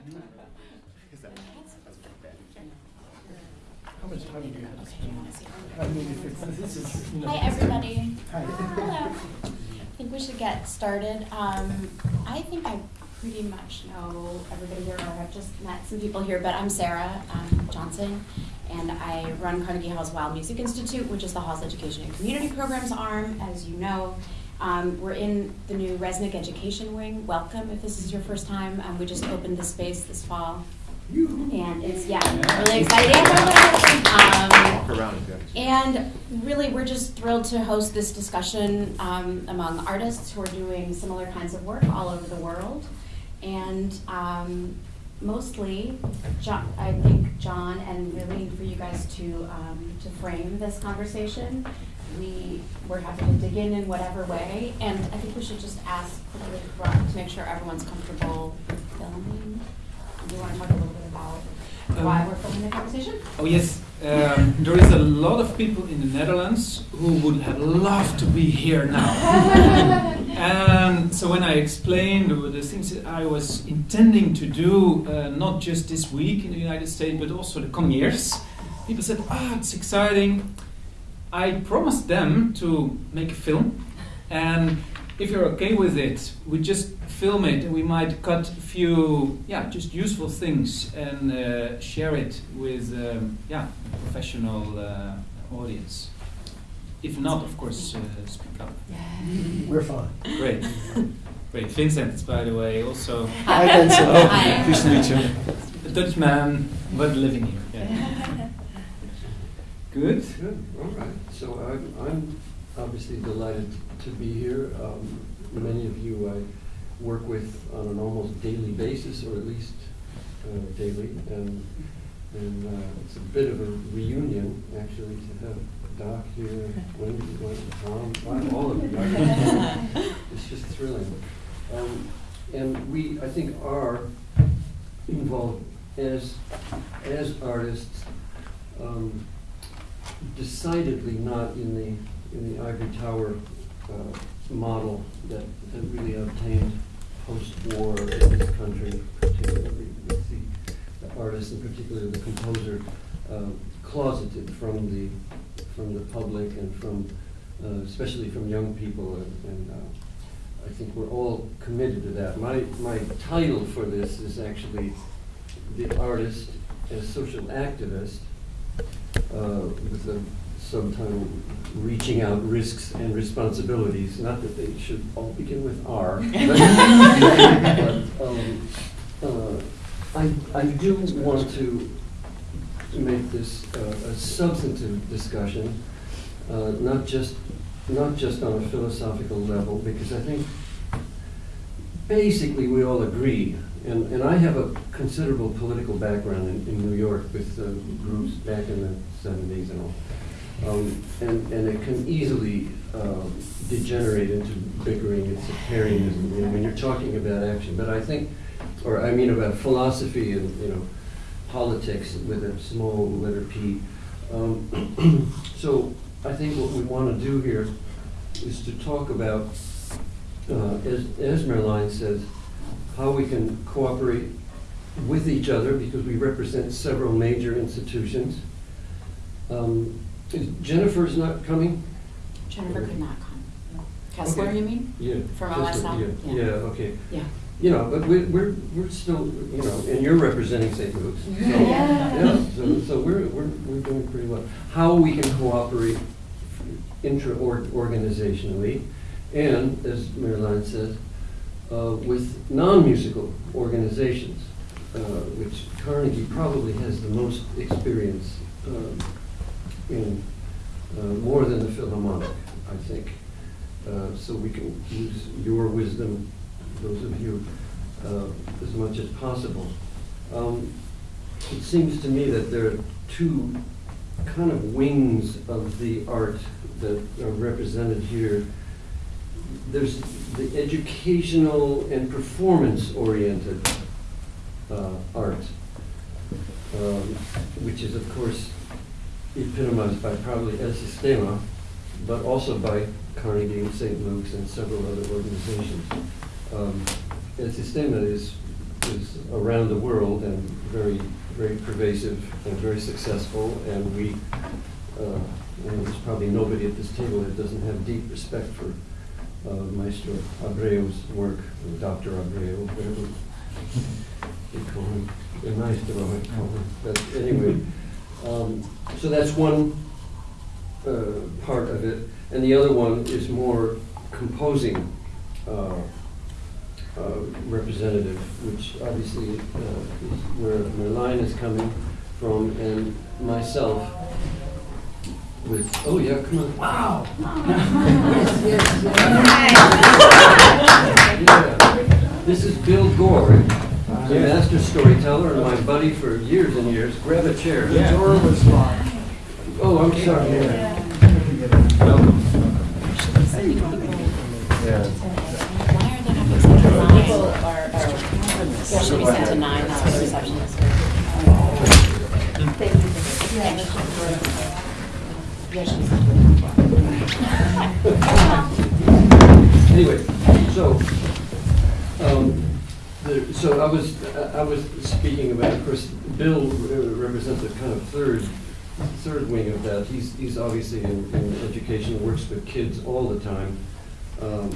How much time do you have? Okay, you wanna see? I mean, if it's, this is, you know. Hi, everybody. Hi. Hello. I think we should get started. Um, I think I pretty much know everybody here, or I've just met some people here, but I'm Sarah um, Johnson, and I run Carnegie Hall's Weill Music Institute, which is the Hall's Education and Community Programs arm, as you know. Um, we're in the new Resnick Education Wing. Welcome if this is your first time. Um, we just opened the space this fall. And it's, yeah, really exciting. Um, and really, we're just thrilled to host this discussion um, among artists who are doing similar kinds of work all over the world. And um, mostly, John, I think John and really for you guys to um, to frame this conversation. We we're happy to dig in in whatever way, and I think we should just ask quickly to make sure everyone's comfortable filming. Do you want to talk a little bit about why Um, we're filming the conversation? Oh yes, um, there is a lot of people in the Netherlands who would have loved to be here now. and so when I explained the, things that I was intending to do, uh, not just this week in the United States, but also the coming years, people said, "Ah, it's exciting." I promised them to make a film, and if you're okay with it, we just film it and we might cut a few, yeah, just useful things and uh, share it with, um, yeah, a professional uh, audience. If not, of course, uh, speak up. We're fine. Great, great. Vincent, by the way, also Hi, Vincent. Oh, Hi. Pleased to meet you. a Dutch man, but living here. Yeah. Good. Good, all right. So I'm, I'm obviously delighted to be here. Um, Many of you I work with on an almost daily basis, or at least uh, daily. And, and uh, it's a bit of a reunion, actually, to have Doc here, Wendy, Wendy, Tom, wow, all of you. It's just thrilling. Um, And we, I think, are involved as, as artists, um, decidedly not in the, in the ivory tower uh, model that, that really obtained post-war in this country, particularly with the, the artist, and particularly the composer, uh, closeted from the, from the public and from, uh, especially from young people, and, and uh, I think we're all committed to that. My, my title for this is actually The Artist as Social Activist, uh, with the subtitle Reaching Out Risks and Responsibilities, not that they should all begin with R. but, um, uh, I, I do want to make this uh, a substantive discussion, uh, not just, not just on a philosophical level, because I think basically we all agree, and, and I have a considerable political background in, in New York with uh, groups back in the seventies and all. Um, and, and it can easily um, degenerate into bickering and sectarianism you know, when you're talking about action. But I think, or I mean about philosophy and, you know, politics with a small letter P. Um, so I think what we want to do here is to talk about, uh, as, as Merlijn says, how we can cooperate with each other because we represent several major institutions. Um, is Jennifer's not coming? Jennifer could not come. Kessler, Okay. you mean? Yeah. From OSL? Yeah, Yeah. yeah, okay. Yeah. You know, but we're, we're, we're still, you know, and you're representing St. Luke's. so- Yeah. Yeah, so, so we're, we're, we're doing pretty well. How we can cooperate intra-organizationally, and, as Marilyn says, uh, with non-musical organizations, uh, which Carnegie probably has the most experience uh, in, uh, more than the Philharmonic, I think. Uh, So we can use your wisdom, those of you, as much as possible. Um, It seems to me that there are two kind of wings of the art that are represented here. There's the educational and performance-oriented uh, art, um, which is, of course, epitomized by probably El Sistema, but also by Carnegie and St. Luke's and several other organizations. Um, El Sistema is, is around the world and very, very pervasive and very successful. And we, uh, and there's probably nobody at this table that doesn't have deep respect for Maestro Abreu's work, or Dr. Abreu, whatever you call him, a Maestro, I call him. But anyway, um, so that's one uh, part of it. And the other one is more composing uh, uh, representative, which obviously uh, is where Merlijn is coming from, and myself with, oh yeah, come on. Wow! yes, yes, yes. Yeah. This is Bill Gordh, the master storyteller and my buddy for years and years. Grab a chair. Dora was fine. Oh, I'm sorry. Welcome. Why are they Anyway, so, um, the, so I was, I was speaking about, of course, Bill represents a kind of third, third wing of that. He's, he's obviously in, in education, works with kids all the time. Um,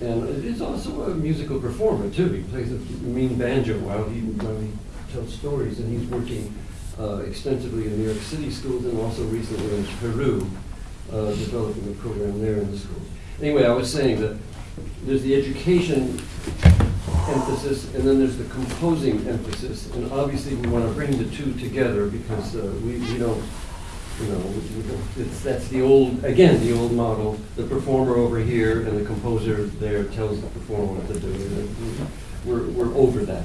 and is also a musical performer too. He plays a mean banjo while he, while he tells stories, and he's working uh, extensively in New York City schools and also recently in Peru, uh, developing a program there in the schools. Anyway, I was saying that there's the education emphasis, and then there's the composing emphasis. And obviously, we want to bring the two together because uh, we, we don't, you know, it's, that's the old, again, the old model. The performer over here and the composer there tells the performer what to do. We're, we're over that.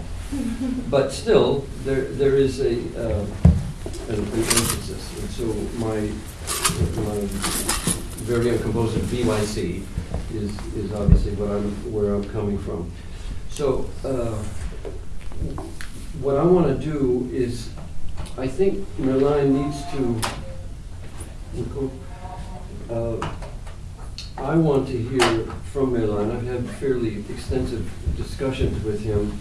But still, there, there is a, uh, an, an emphasis. And so my, my very composer BYC is, is obviously what I'm, where I'm coming from. So, uh, what I want to do is, I think Merlijn needs to, uh, I want to hear from Merlijn. I've had fairly extensive discussions with him,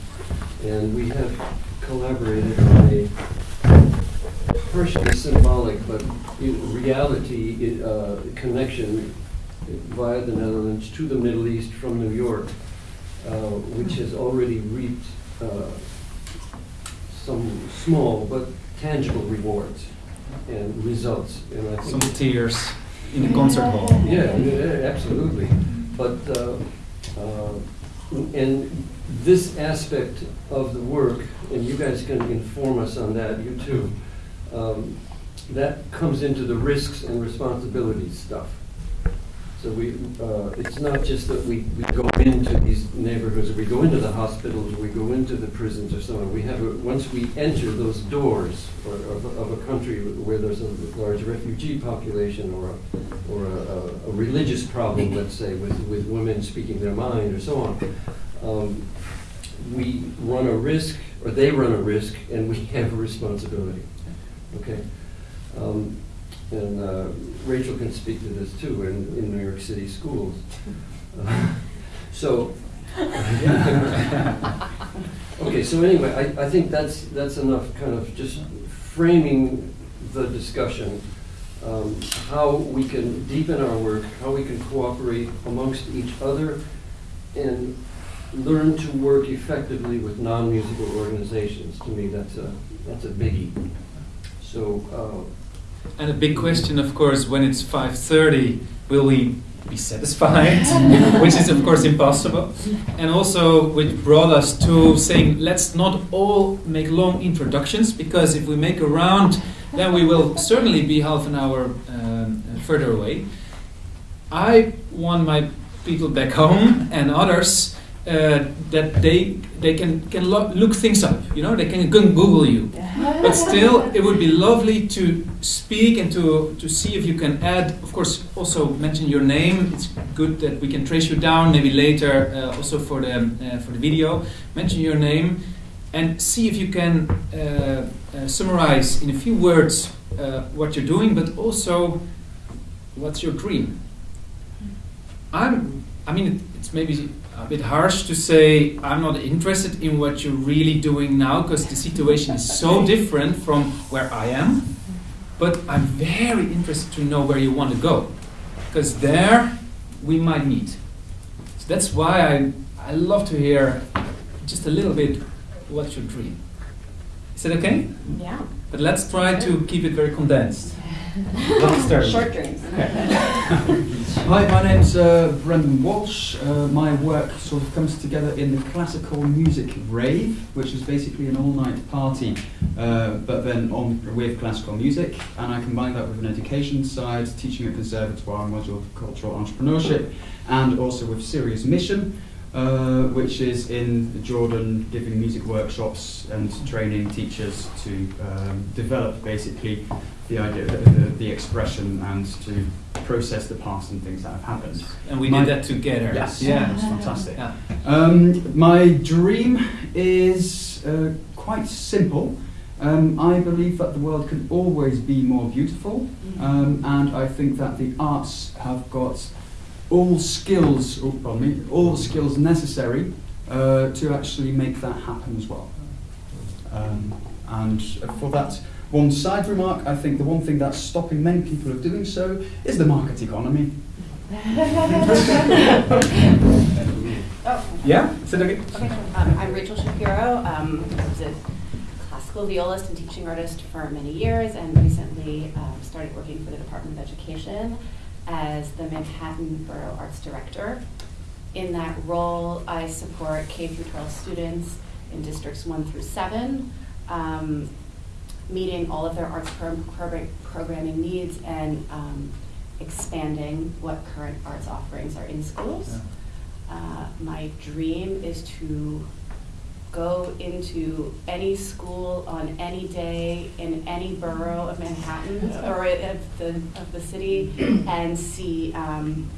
and we have collaborated on a partially symbolic but in reality uh, connection via the Netherlands to the Middle East from New York, uh, which has already reaped uh, some small but tangible rewards and results. And I Some tears in the concert hall. yeah, yeah, absolutely. But, uh, uh, and this aspect of the work, and you guys can inform us on that, you too, um, that comes into the risks and responsibilities stuff. So we, uh, it's not just that we, we go into these neighborhoods, or we go into the hospitals, or we go into the prisons or so on. We have, a- once we enter those doors or, of, a- of a country where there's a large refugee population or a, or a, a- a religious problem, let's say, with, with women speaking their mind or so on, um, we run a risk, or they run a risk, and we have a responsibility. Okay? Um, and uh, Rachel can speak to this too in, in New York City schools. Uh, so, okay, so anyway, I, I think that's, that's enough kind of just framing the discussion. Um, how we can deepen our work, how we can cooperate amongst each other, and learn to work effectively with non-musical organizations. To me, that's a, that's a biggie. So, uh, And a big question, of course, when it's 5:30, will we be satisfied? which is, of course, impossible. And also, which brought us to saying, let's not all make long introductions, because if we make a round, then we will certainly be half an hour um, further away. I want my people back home and others uh, that they they can can lo- look things up. You know, they can go Google you. But still, it would be lovely to speak and to, to see if you can add, of course, also mention your name. It's good that we can trace you down maybe later, uh, also for the, uh, for the video. Mention your name and see if you can uh, uh, summarize in a few words uh, what you're doing, but also what's your dream. I'm, I mean, it's maybe a bit harsh to say I'm not interested in what you're really doing now because the situation is so different from where I am. But I'm very interested to know where you want to go because there we might meet. So that's why I, I love to hear just a little bit what's your dream. Is that okay? Yeah. But let's try to keep it very condensed. Let's start. Short dreams. Hi, my name's uh, Brendan Walsh. Uh, my work sort of comes together in the classical music rave, which is basically an all-night party, uh, but then on with classical music. And I combine that with an education side, teaching at conservatoire, module of cultural entrepreneurship, and also with Serious Mission, uh, which is in the Jordan, giving music workshops and training teachers to um, develop basically the idea, the, the, the expression, and to process the past and things that have happened. And we My- did that together. Yes, Yeah. it's fantastic. Yeah. Um, my dream is uh, quite simple. Um, I believe that the world can always be more beautiful, um, and I think that the arts have got all skills, oh, pardon me, all the skills necessary uh, to actually make that happen as well. Um, and for that one side remark, I think the one thing that's stopping many people of doing so is the market economy. Oh. Yeah? That okay? Okay, um, I'm Rachel Shapiro. Um, I was a classical violist and teaching artist for many years, and recently um, started working for the Department of Education as the Manhattan Borough Arts Director. In that role, I support K through 12 students in districts one through seven, um, meeting all of their arts pro- programming needs and um, expanding what current arts offerings are in schools. Uh, my dream is to go into any school on any day in any borough of Manhattan or of the, of the city and see um,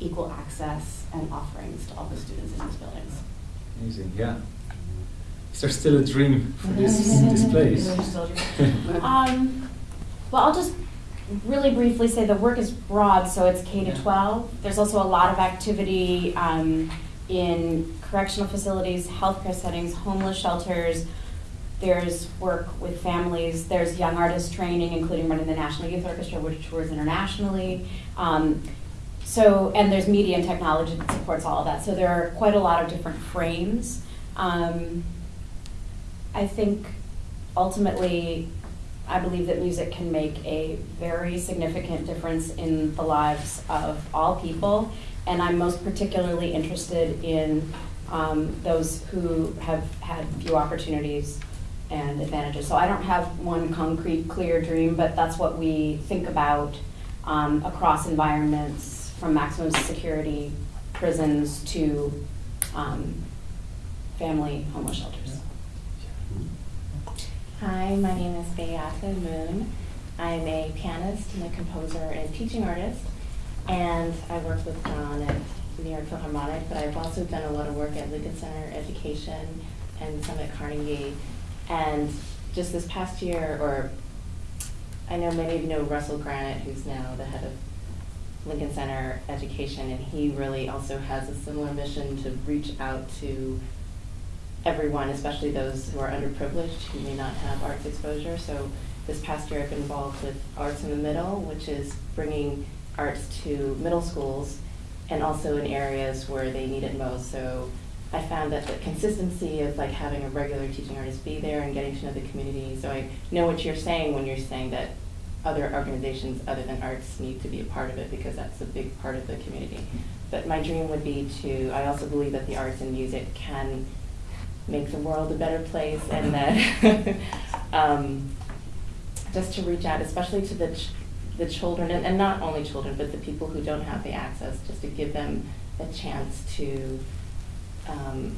equal access and offerings to all the students in these buildings. Amazing, yeah. Is there still a dream for this, this place? Um, well, I'll just really briefly say the work is broad, so it's K to 12. There's also a lot of activity um, in correctional facilities, healthcare settings, homeless shelters. There's work with families. There's young artist training, including running the National Youth Orchestra, which tours internationally. Um, so, and there's media and technology that supports all of that. So there are quite a lot of different frames. Um, I think ultimately, I believe that music can make a very significant difference in the lives of all people. And I'm most particularly interested in um, those who have had few opportunities and advantages. So I don't have one concrete, clear dream, but that's what we think about um, across environments, from maximum security prisons to um, family homeless shelters. Hi, my name is Beata Moon. I'm a pianist and a composer and teaching artist, and I work with John at New York Philharmonic, but I've also done a lot of work at Lincoln Center Education and some at Carnegie. And just this past year, or I know many of you know Russell Granet, who's now the head of Lincoln Center Education, and he really also has a similar mission to reach out to everyone, especially those who are underprivileged, who may not have arts exposure. So this past year, I've been involved with Arts in the Middle, which is bringing arts to middle schools and also in areas where they need it most. So I found that the consistency of like having a regular teaching artist be there and getting to know the community. So I know what you're saying when you're saying that other organizations other than arts need to be a part of it because that's a big part of the community. But my dream would be to, I also believe that the arts and music can make the world a better place and that um, just to reach out, especially to the, the children, and, and not only children, but the people who don't have the access, just to give them a chance to um,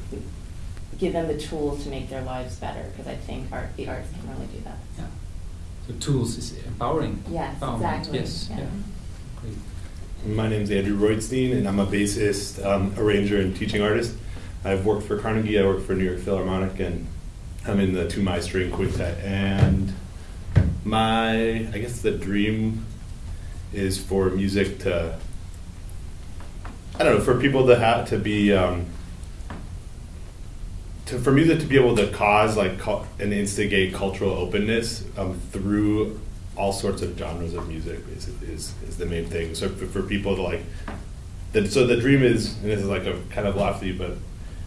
give them the tools to make their lives better, because I think art, the arts can really do that. Yeah. So tools is empowering. Yes, Empowerment, exactly. Yes, yeah. Yeah. Great. My name's Andrew Roitstein, and I'm a bassist, um, arranger, and teaching artist. I've worked for Carnegie, I work for New York Philharmonic, and I'm in the two my string quintet. And my, I guess the dream is for music to I don't know, for people to have to be um, to for music to be able to cause like cul- and instigate cultural openness um, through all sorts of genres of music is, is, is the main thing. So for, for people to like, the, so the dream is, and this is like a kind of lofty, but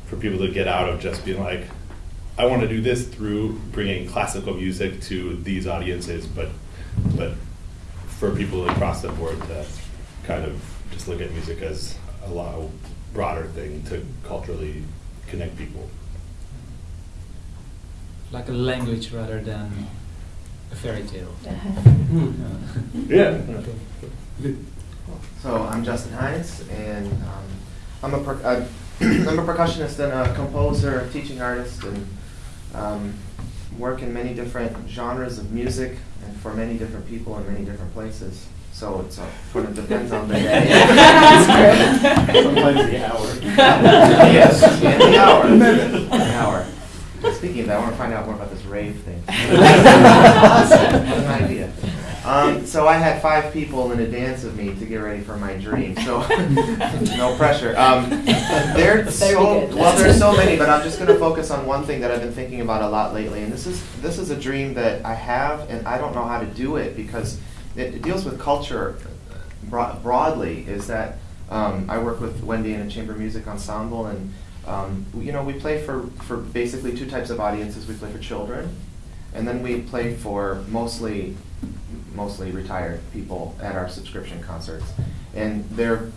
for people to get out of just being like, I want to do this through bringing classical music to these audiences, but but for people across the board to kind of just look at music as a lot broader thing to culturally connect people. Like a language rather than a fairy tale. Yeah. So I'm Justin Hines, and um, I'm a per- uh, I'm a percussionist and a composer, teaching artist, and um, work in many different genres of music and for many different people in many different places. So it's uh, sort of depends on the day. Sometimes the hour. yes, and the hour. The hour. Speaking of that, I want to find out more about this rave thing. awesome. What an idea. Um, so I had five people in advance of me to get ready for my dream. So no pressure. Um, there, so, well, there's so many, but I'm just going to focus on one thing that I've been thinking about a lot lately. And this is this is a dream that I have, and I don't know how to do it because it, it deals with culture bro- broadly. Is that um, I work with Wendy in a chamber music ensemble, and um, you know we play for for basically two types of audiences. We play for children, and then we play for mostly mostly retired people at our subscription concerts. And there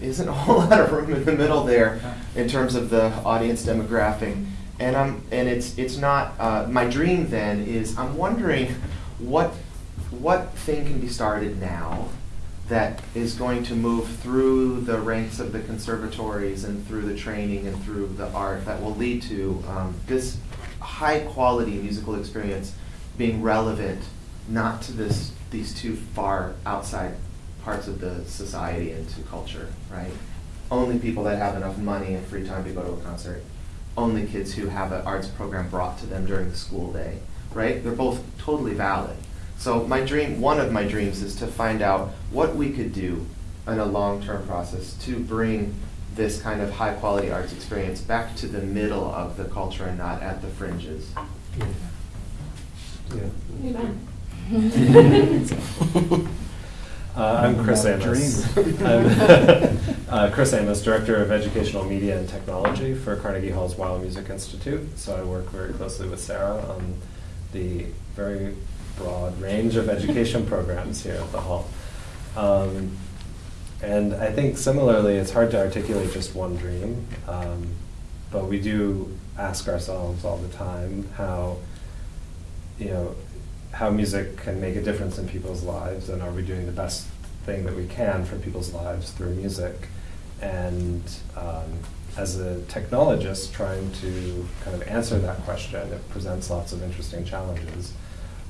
isn't a whole lot of room in the middle there in terms of the audience demographic. And I'm and it's it's not uh, my dream then is I'm wondering what what thing can be started now that is going to move through the ranks of the conservatories and through the training and through the art that will lead to um, this high quality musical experience being relevant not to this these two far outside parts of the society and to culture, right? Only people that have enough money and free time to go to a concert. Only kids who have an arts program brought to them during the school day, right? They're both totally valid. So my dream, one of my dreams is to find out what we could do in a long-term process to bring this kind of high-quality arts experience back to the middle of the culture and not at the fringes. Uh, I'm Chris Amos. I'm uh, Chris Amos, Director of Educational Media and Technology for Carnegie Hall's Weill Music Institute. So I work very closely with Sarah on the very broad range of education programs here at the Hall. Um, and I think similarly, it's hard to articulate just one dream, um, but we do ask ourselves all the time how, you know, how music can make a difference in people's lives, and are we doing the best thing that we can for people's lives through music? And um, as a technologist trying to kind of answer that question, it presents lots of interesting challenges.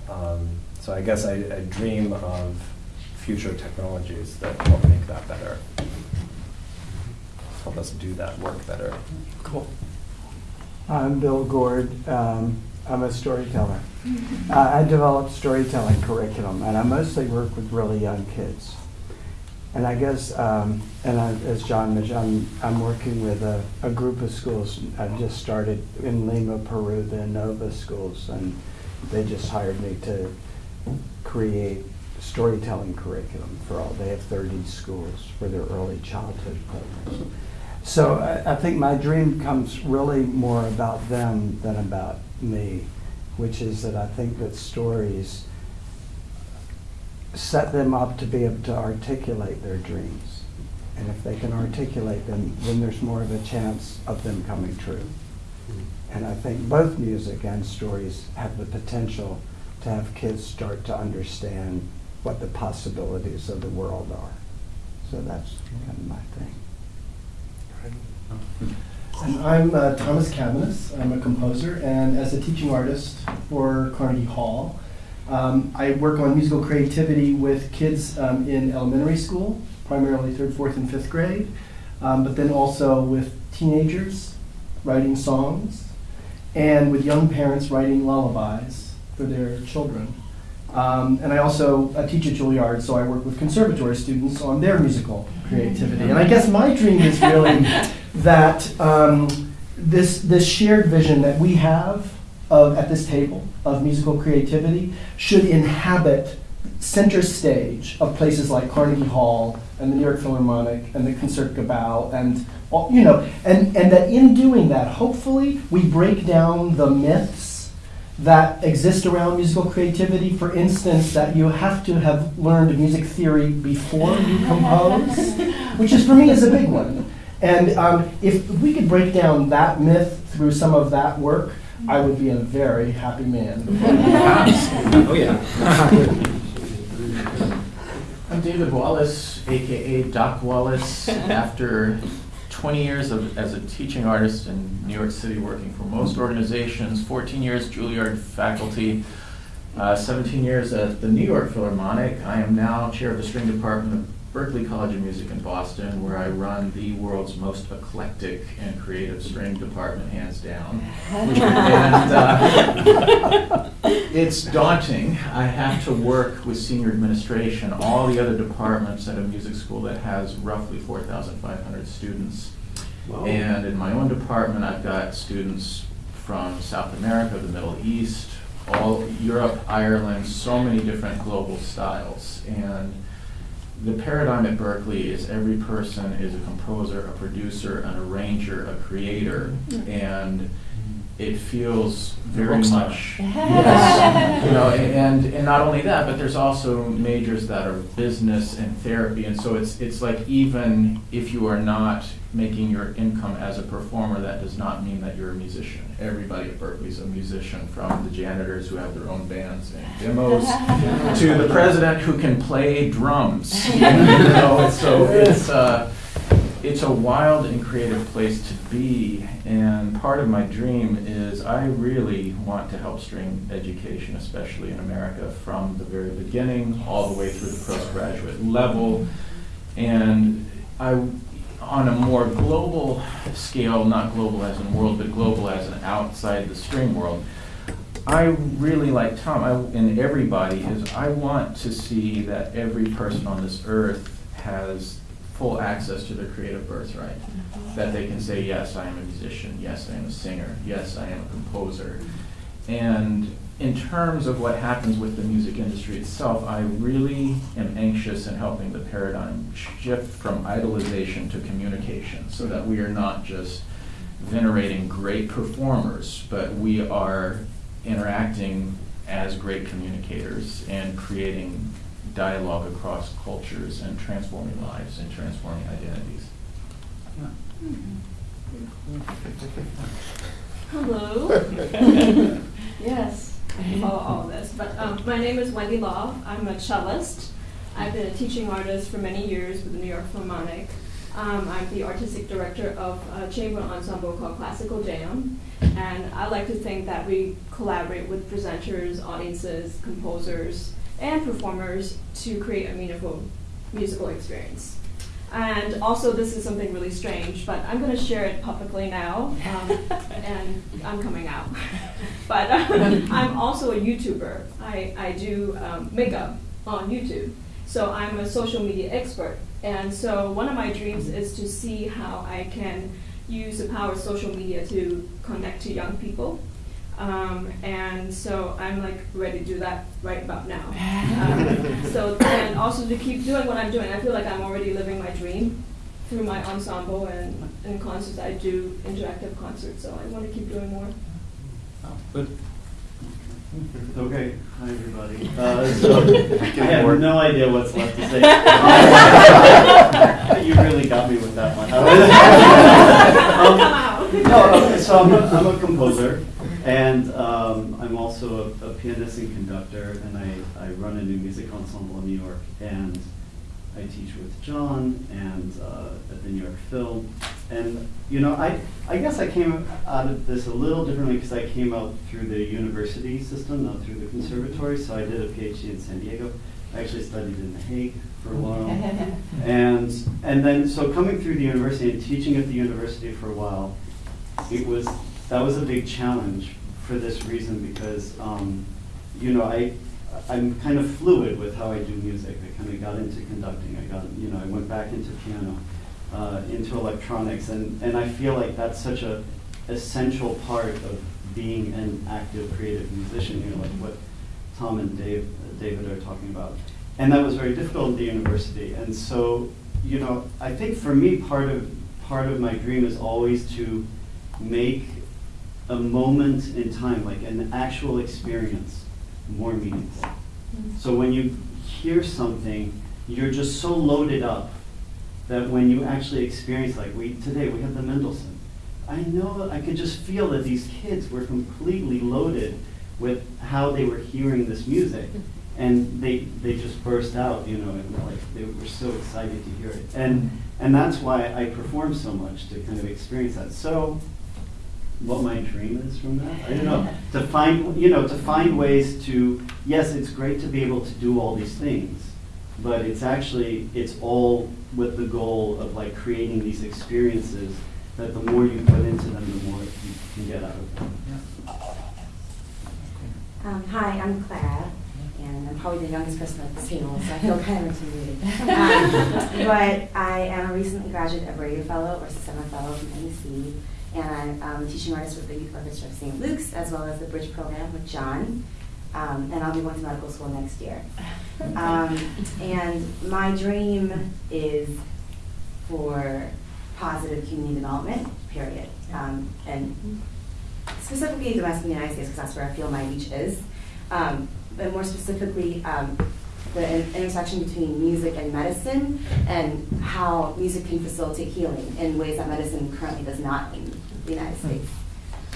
Um, so I guess I, I dream of future technologies that help make that better, help us do that work better. Cool. I'm Bill Gordh. Um, I'm a storyteller. Uh, I develop storytelling curriculum, and I mostly work with really young kids. And I guess, um, and I, as John mentioned, I'm, I'm working with a, a group of schools. I've just started in Lima, Peru, the Nova schools, and they just hired me to create storytelling curriculum for all. They have 30 schools for their early childhood programs. So I, I think my dream comes really more about them than about me, which is that I think that stories set them up to be able to articulate their dreams. And if they can articulate them, then there's more of a chance of them coming true. Hmm. And I think both music and stories have the potential to have kids start to understand what the possibilities of the world are. So that's kind of my thing. And I'm uh, Thomas Cabaniss. I'm a composer, and as a teaching artist for Carnegie Hall, um, I work on musical creativity with kids um, in elementary school, primarily third, fourth, and fifth grade, um, but then also with teenagers writing songs, and with young parents writing lullabies for their children. Um, and I also uh, teach at Juilliard, so I work with conservatory students on their musical creativity. And I guess my dream is really that um, this, this shared vision that we have of, at this table of musical creativity should inhabit center stage of places like Carnegie Hall and the New York Philharmonic and the Concertgebouw and all- you know and, and that in doing that hopefully we break down the myths that exist around musical creativity. For instance that you have to have learned music theory before you compose which is for me is a big one and um, if we could break down that myth through some of that work I would be a very happy man. Oh, yeah. I'm David Wallace, AKA Doc Wallace. After 20 years of, as a teaching artist in New York City, working for most organizations, 14 years Juilliard faculty, uh, 17 years at the New York Philharmonic, I am now chair of the string department of Berklee College of Music in Boston, where I run the world's most eclectic and creative string department, hands down. And uh, it's daunting. I have to work with senior administration, all the other departments at a music school that has roughly 4,500 students. And in my own department, I've got students from South America, the Middle East, all Europe, Ireland, so many different global styles. And the paradigm at Berklee is every person is a composer, a producer, an arranger, a creator, mm-hmm. and it feels very much yes, you know, and and not only that, but there's also majors that are business and therapy, and so it's it's like even if you are not making your income as a performer, that does not mean that you're a musician. Everybody at Berklee is a musician, from the janitors who have their own bands and demos to the president who can play drums. you know, so it's uh, it's a wild and creative place to be, and part of my dream is I really want to help string education, especially in America, from the very beginning all the way through the postgraduate level. And I, on a more global scale, not global as in world, but global as in outside the string world, I really like Tom, I, and everybody is, I want to see that every person on this earth has full access to their creative birthright. Mm-hmm. That they can say, yes, I am a musician, yes, I am a singer, yes, I am a composer. And in terms of what happens with the music industry itself, I really am anxious in helping the paradigm shift from idolization to communication, so that we are not just venerating great performers, but we are interacting as great communicators and creating dialogue across cultures and transforming lives and transforming identities. Mm-hmm. Hello. yes, I can follow all of this. But um, my name is Wendy Law. I'm a cellist. I've been a teaching artist for many years with the New York Philharmonic. Um, I'm the artistic director of a chamber ensemble called Classical Jam. And I like to think that we collaborate with presenters, audiences, composers, and performers to create a meaningful musical experience. And also, this is something really strange, but I'm going to share it publicly now, um, and I'm coming out. but um, I'm also a YouTuber. I, I do um, makeup on YouTube. So I'm a social media expert. And so one of my dreams is to see how I can use the power of social media to connect to young people. Um, and so I'm like ready to do that right about now. Um, so and also to keep doing what I'm doing, I feel like I'm already living my dream through my ensemble and, and concerts. I do interactive concerts, so I want to keep doing more. But Okay, hi everybody. Uh, so, I have no idea what's left to say. you really got me with that one. Um, no, okay, so I'm a, I'm a composer, and um, I'm also a, a pianist and conductor, and I, I run a new music ensemble in New York, and I teach with John and uh, at the New York Phil. And, you know, I, I guess I came out of this a little differently because I came out through the university system, not through the conservatory. So I did a PhD in San Diego. I actually studied in The Hague for a while. and, and then, so coming through the university and teaching at the university for a while, it was, that was a big challenge for this reason because, um, you know, I, I'm kind of fluid with how I do music. I kind of got into conducting. I got, you know, I went back into piano, uh, into electronics, and, and I feel like that's such a essential part of being an active creative musician, you know, like what Tom and Dave, David are talking about. And that was very difficult at the university. And so, you know, I think for me, part of, part of my dream is always to make a moment in time, like an actual experience, more meaningful. Mm-hmm. So when you hear something, you're just so loaded up that when you actually experience, like we today, we had the Mendelssohn. I know I could just feel that these kids were completely loaded with how they were hearing this music, and they they just burst out, you know, and like they were so excited to hear it, and and that's why I perform so much to kind of experience that. So what my dream is from that. I don't know. to find, you know, to find ways to, yes, it's great to be able to do all these things, but it's actually, it's all with the goal of like creating these experiences that the more you put into them, the more you can get out of them. Um, hi, I'm Clara, and I'm probably the youngest person at this table, so I feel kind of intimidated. Um, but I am a recently graduate of Radio Fellow or Summer Fellow from NEC, and I'm um, teaching artist with the Youth Orchestra of St. Luke's, as well as the Bridge Program with John. Um, and I'll be going to medical school next year. Um, and my dream is for positive community development, period. Um, and specifically the Western United States, because that's where I feel my reach is. Um, but more specifically, um, the in- intersection between music and medicine and how music can facilitate healing in ways that medicine currently does not the United States.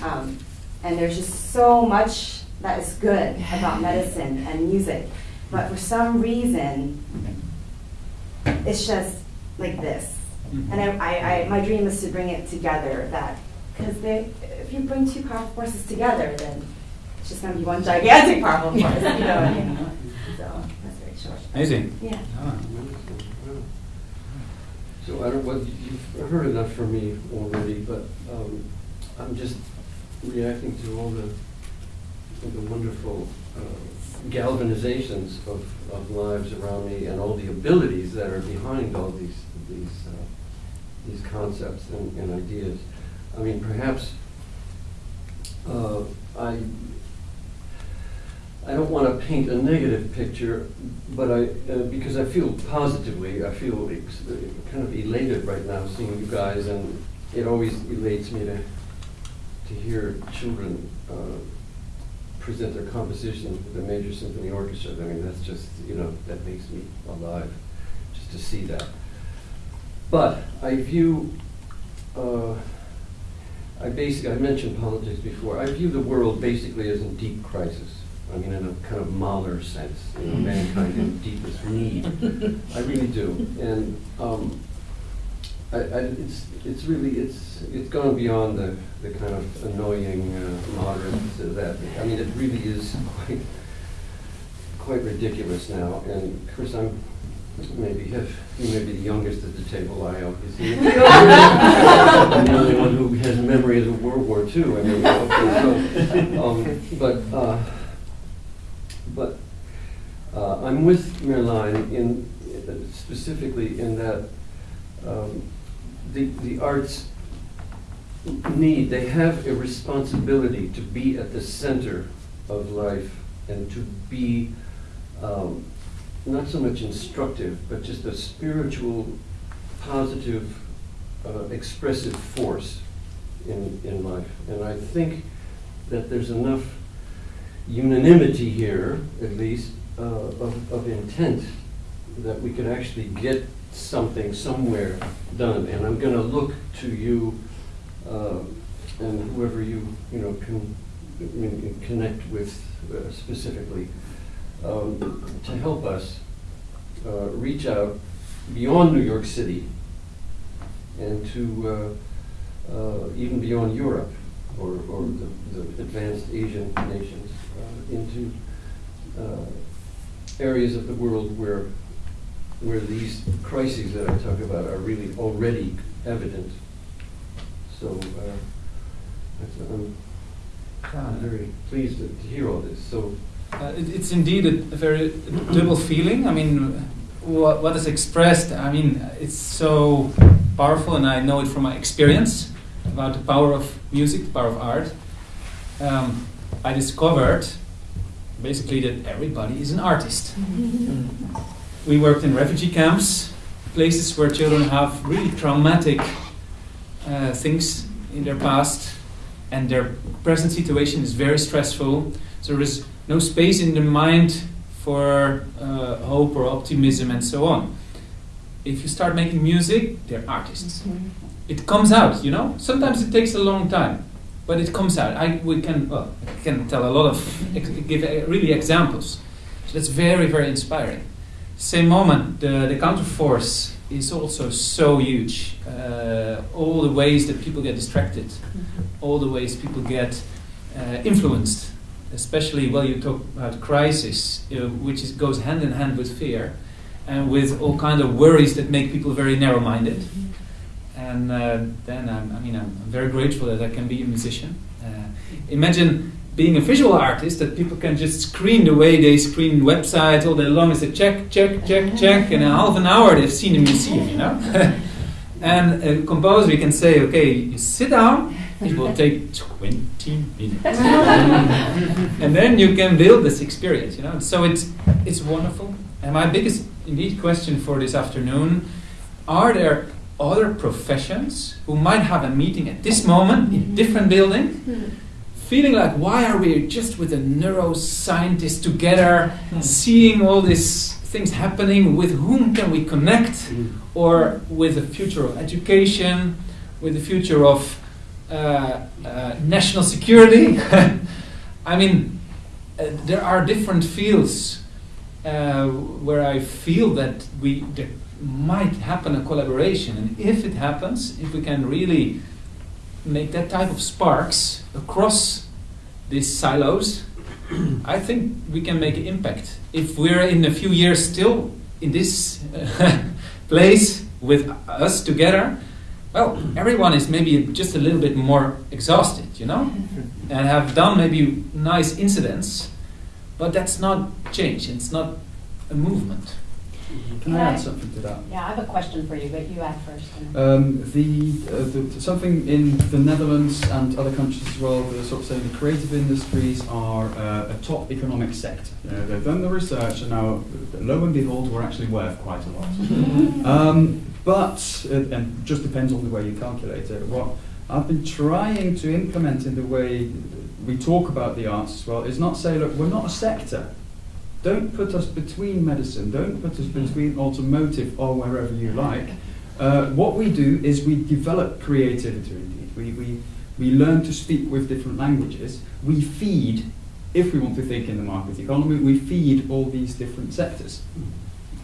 Um, and there's just so much that is good about medicine and music, but for some reason, it's just like this. And I, I, I, my dream is to bring it together. That because if you bring two powerful forces together, then it's just going to be one gigantic powerful force. You know what I mean? So that's very short. Amazing. Yeah. So I don't, you've heard enough from me already, but um, I'm just reacting to all the, the wonderful uh, galvanizations of, of lives around me and all the abilities that are behind all these, these, uh, these concepts and, and ideas. I mean, perhaps uh, I, I don't want to paint a negative picture, but I, uh, because I feel positively, I feel kind of elated right now seeing you guys, and it always elates me to, to hear children uh, present their compositions with the major symphony orchestra. I mean, that's just, you know, that makes me alive, just to see that. But I view, uh, I basically, I mentioned politics before, I view the world basically as in deep crisis. I mean, in a kind of Mahler sense, you know, mankind in deepest need. I really do. And um, I, I, it's, it's really, it's, it's gone beyond the, the kind of annoying uh, moderate to that. I mean, it really is quite, quite ridiculous now. And Chris, I'm maybe have, you may be the youngest at the table, I obviously. I'm the only one who has memories of World War II. I mean, okay, so, um, but, uh, but uh, I'm with Merlijn in, specifically in that um, the, the arts need, they have a responsibility to be at the center of life and to be um, not so much instructive, but just a spiritual, positive, uh, expressive force in, in life. And I think that there's enough unanimity here, at least, uh, of, of intent that we could actually get something somewhere done. And I'm going to look to you uh, and whoever you you know can, can connect with uh, specifically um, to help us uh, reach out beyond New York City and to uh, uh, even beyond Europe or, or the, the advanced Asian nations into areas of the world where where these crises that I talk about are really already evident. So uh, that's, I'm, I'm very pleased to, to hear all this. So Uh, it, it's indeed a, a very double feeling. I mean, what, what is expressed, I mean, it's so powerful, and I know it from my experience about the power of music, the power of art. Um, I discovered basically that everybody is an artist. We worked in refugee camps, places where children have really traumatic uh, things in their past, and their present situation is very stressful. So there is no space in the mind for uh, hope or optimism and so on. If you start making music, they're artists. It comes out, you know. Sometimes it takes a long time, but it comes out. I we can well, I can tell a lot of give uh, really examples. So that's very very inspiring. Same moment, the the counterforce is also so huge. Uh, all the ways that people get distracted, all the ways people get uh, influenced, especially well, you talk about crisis, you know, which is, goes hand in hand with fear, and with all kind of worries that make people very narrow-minded. And uh, then I'm, I mean, I'm very grateful that I can be a musician. Uh, imagine being a visual artist that people can just screen the way they screen websites all day long. Is a check, check, check, check, and in half an hour they've seen a museum, you know. and a composer, you can say, okay, you sit down. It will take 20 minutes, and then you can build this experience, you know. So it's it's wonderful. And my biggest, indeed, question for this afternoon: Are there other professions who might have a meeting at this moment in a different building? feeling like why are we just with a neuroscientist together seeing all these things happening? With whom can we connect? Or with the future of education with the future of uh, uh, national security? I mean uh, there are different fields uh, where i feel that we there might happen a collaboration and if it happens if we can really make that type of sparks across these silos, I think we can make an impact. If we're in a few years still in this uh, place with us together, well, everyone is maybe just a little bit more exhausted, you know, and have done maybe nice incidents, but that's not change. It's not a movement. Can I add something to that? Yeah, I have a question for you, but you add first. Um, the, uh, the something in the Netherlands and other countries as well. They're sort of saying the creative industries are uh, a top economic sector. You know, they've done the research, and now, lo and behold, we're actually worth quite a lot. um, but uh, and it just depends on the way you calculate it. What I've been trying to implement in the way we talk about the arts as well is not say, look, we're not a sector. Don't put us between medicine. Don't put us between automotive or wherever you like. Uh, what we do is we develop creativity. Indeed, we, we we learn to speak with different languages. We feed, if we want to think in the market economy, we feed all these different sectors.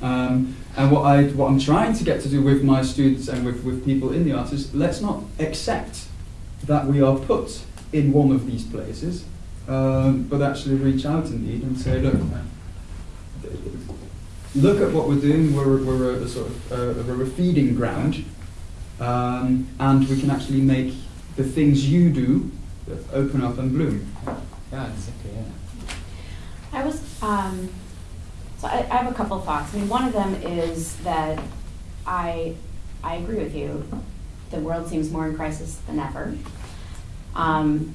Um, and what I what I'm trying to get to do with my students and with, with people in the arts is let's not accept that we are put in one of these places, um, but actually reach out indeed and say, look, look at what we're doing. We're, we're a, a sort of uh, we're a feeding ground, um, and we can actually make the things you do open up and bloom. Yeah, exactly. Yeah. I was, um, so I, I have a couple thoughts. I mean, one of them is that I, I agree with you. The world seems more in crisis than ever. Um,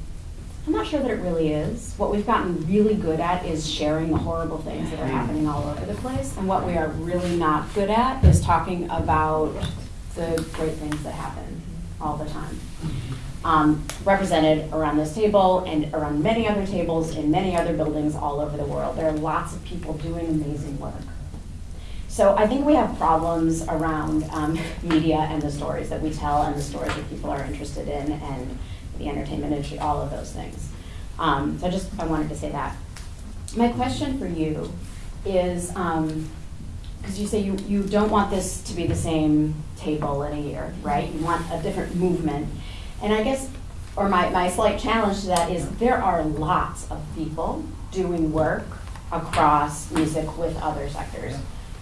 I'm not sure that it really is. What we've gotten really good at is sharing the horrible things that are happening all over the place. And what we are really not good at is talking about the great things that happen all the time. Um, represented around this table and around many other tables in many other buildings all over the world. There are lots of people doing amazing work. So I think we have problems around um, media and the stories that we tell and the stories that people are interested in and the entertainment industry, all of those things. Um, so I just I wanted to say that. My question for you is because you say you, you don't want this to be the same table in a year, right? You want a different movement. And I guess, or my, my slight challenge to that is there are lots of people doing work across music with other sectors.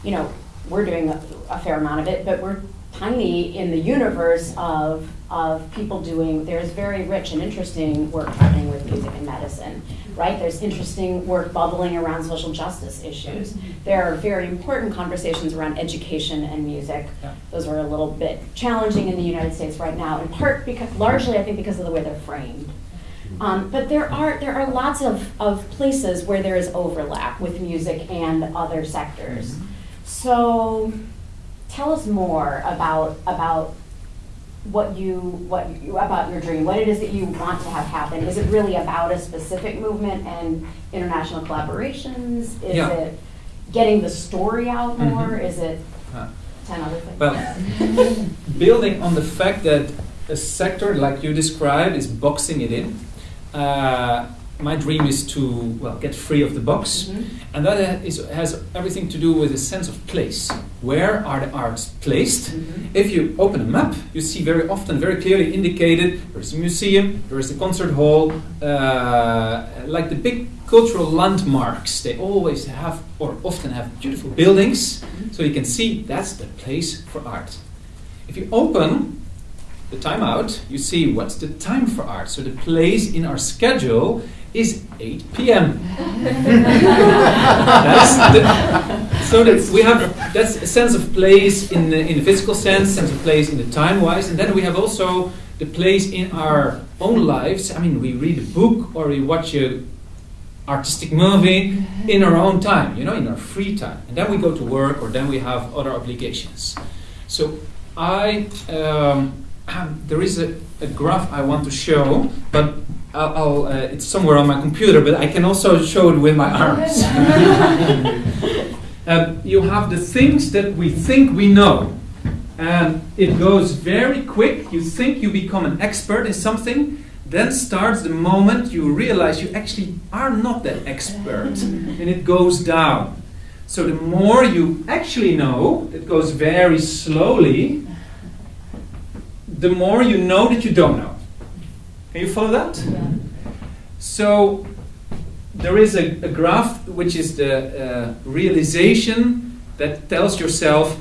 You know, we're doing a, a fair amount of it, but we're tiny in the universe of, of people doing, there's very rich and interesting work happening with music and medicine, right? There's interesting work bubbling around social justice issues. There are very important conversations around education and music. Those are a little bit challenging in the United States right now, in part because, largely I think because of the way they're framed. Um, but there are there are lots of, of places where there is overlap with music and other sectors. So tell us more about about what you what you, about your dream, what it is that you want to have happen. Is it really about a specific movement and international collaborations? Is Yeah. it getting the story out more? Mhm. Is it ten other things? Well, building on the fact that a sector like you described is boxing it in, uh, my dream is to well get free of the box, Mhm. and that has everything to do with a sense of place. Where are the arts placed? Mhm. If you open a map, you see very often, very clearly indicated there is a museum, there is a concert hall, uh, like the big cultural landmarks. They always have, or often have, beautiful buildings, so you can see that's the place for art. If you open the time out, you see what's the time for art. So the place in our schedule is 8 p.m. that's the, so that we have that's a sense of place in the, in the physical sense, sense of place in the time wise, and then we have also the place in our own lives. I mean, we read a book or we watch a artistic movie in our own time, you know, in our free time, and then we go to work or then we have other obligations. So I um, there is a, a graph I want to show, but I'll, I'll, uh, it's somewhere on my computer, but I can also show it with my arms. um, you have the things that we think we know, and it goes very quick. You think you become an expert in something, then starts the moment you realize you actually are not that expert, and it goes down. So the more you actually know, it goes very slowly, the more you know that you don't know. Can you follow that? So there is a, a graph which is the uh, realization that tells yourself,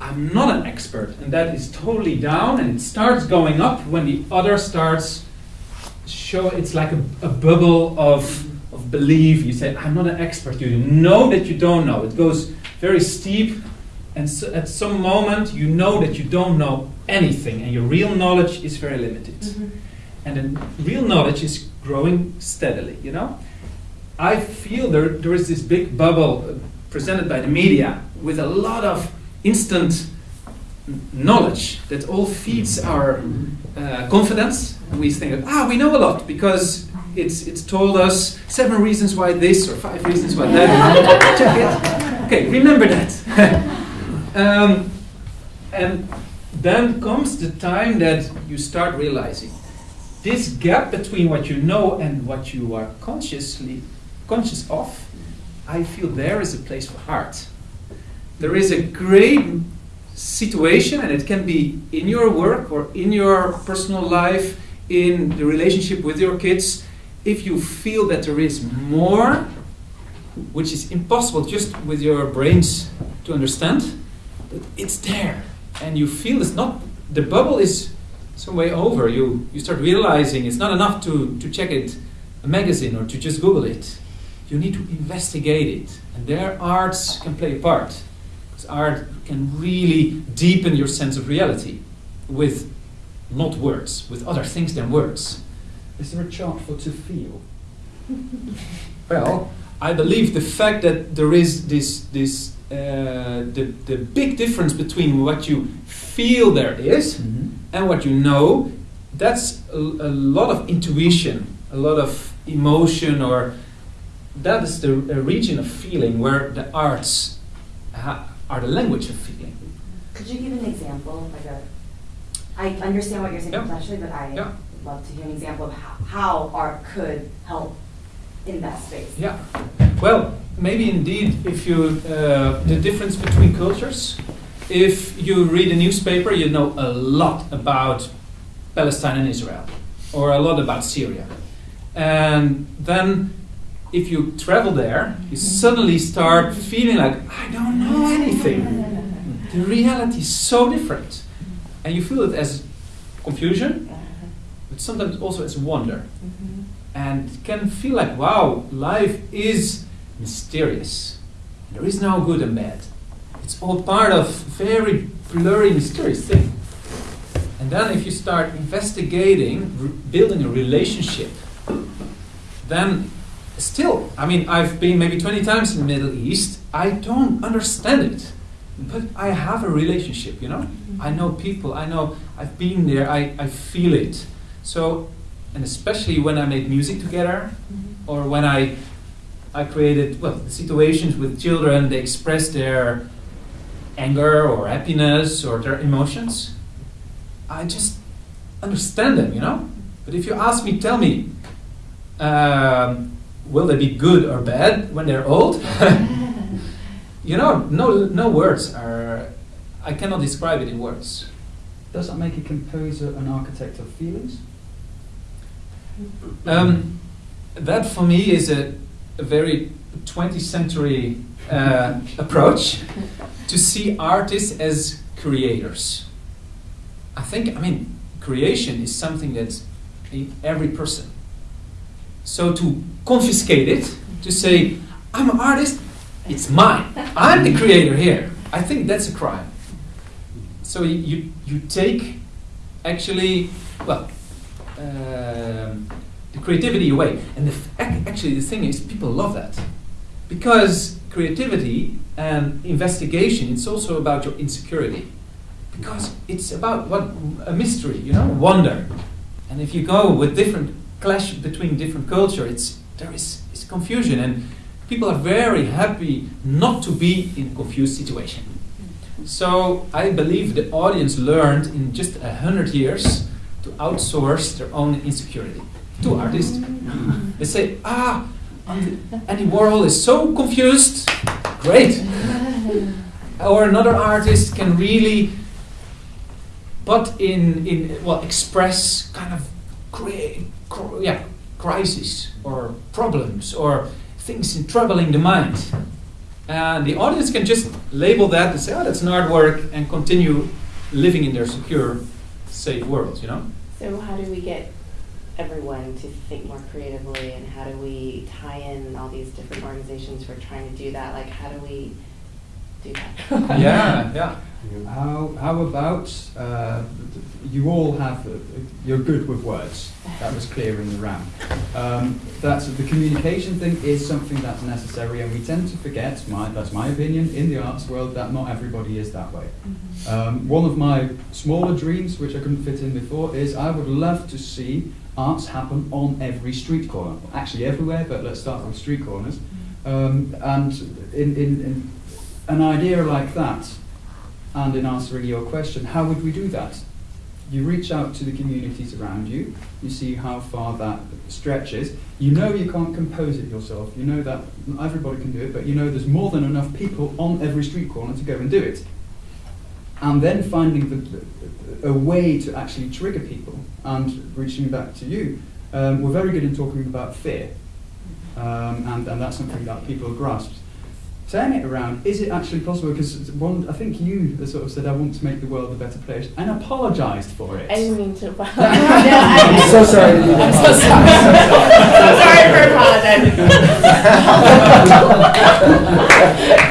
I'm not an expert, and that is totally down, and it starts going up when the other starts show. It's like a, a bubble of of belief. You say, I'm not an expert. You know that you don't know. It goes very steep, and so at some moment you know that you don't know anything, and your real knowledge is very limited. And then real knowledge is growing steadily. You know, I feel there there is this big bubble presented by the media with a lot of instant knowledge that all feeds our uh, confidence. And we think, ah, we know a lot because it's it's told us seven reasons why this or five reasons why that. Check it. Okay, remember that. um, and then comes the time that you start realizing this gap between what you know and what you are consciously conscious of. I feel there is a place for art. There is a great situation, and it can be in your work or in your personal life, in the relationship with your kids. If you feel that there is more, which is impossible just with your brains to understand, but it's there, and you feel it's not the bubble is some way over. You you start realizing it's not enough to to check it a magazine or to just Google it. You need to investigate it, and there arts can play a part. Because art can really deepen your sense of reality with not words, with other things than words. Is there a chart for to feel? Well, I believe the fact that there is this this uh, the the big difference between what you feel there is and what you know, that's a, a lot of intuition, a lot of emotion, or that is the a region of feeling where the arts ha- are the language of feeling. Could you give an example, like a, I understand what you're saying Yeah. conceptually, but I Yeah. love to hear an example of how, how art could help in that space. Yeah. Well, maybe indeed, if you uh, the difference between cultures. If you read a newspaper, you know a lot about Palestine and Israel, or a lot about Syria, and then if you travel there, you suddenly start feeling like I don't know anything. the reality is so different. And you feel it as confusion, but sometimes also as wonder. And can feel like, wow, life is mysterious. There is no good and bad. It's all part of very blurry, mysterious thing. And then if you start investigating, building a relationship, then still, I mean, I've been maybe 20 times in the Middle East. I don't understand it. But I have a relationship, you know? Mm-hmm. I know people, I know, I've been there, I, I feel it. So, and especially when I made music together, or when I, I created, well, situations with children, they express their anger or happiness or their emotions. I just understand them, you know? But if you ask me, tell me, um, will they be good or bad when they're old? you know, no, no words are. I cannot describe it in words. Does that make a composer an architect of feelings? Um, that for me is a, a very 20th century uh, approach to see artists as creators. I think, I mean, creation is something that's in every person. So to confiscate it, to say, I'm an artist, it's mine. I'm the creator here. I think that's a crime. So you, you, take actually, well, Uh, the creativity away. And the actually, the thing is, people love that. Because creativity and investigation, it's also about your insecurity. Because it's about what a mystery, you know, wonder. And if you go with different clash between different culture, it's there is it's confusion, and people are very happy not to be in a confused situation. So I believe the audience learned in just a hundred years to outsource their own insecurity to artists. They say, ah, Andy Warhol is so confused. Great. or another artist can really, but in in well express kind of create cr- yeah crisis or problems or things in troubling the mind. And the audience can just label that and say, oh, that's an artwork, and continue living in their secure, safe world, you know? So how do we get everyone to think more creatively and how do we tie in all these different organizations who are trying to do that? Like how do we do that? yeah, yeah. How, how about uh, you all have, uh, you're good with words. That was clear in the round. Um, that's, the communication thing is something that's necessary, and we tend to forget, my, that's my opinion, in the arts world, that not everybody is that way. Um, one of my smaller dreams, which I couldn't fit in before, is I would love to see arts happen on every street corner. Actually, everywhere, but let's start with street corners. Um, and in, in, in an idea like that, and in answering your question, how would we do that? You reach out to the communities around you, you see how far that stretches. You know you can't compose it yourself, you know that everybody can do it, but you know there's more than enough people on every street corner to go and do it. And then finding the, a way to actually trigger people and reaching back to you. Um, we're very good in talking about fear, um, and, and that's something that people grasp turning it around, is it actually possible? Because one, I think you sort of said, I want to make the world a better place, and apologised for it. I didn't mean to. no, I'm so sorry to do that. I'm so sorry. I'm so sorry for apologizing.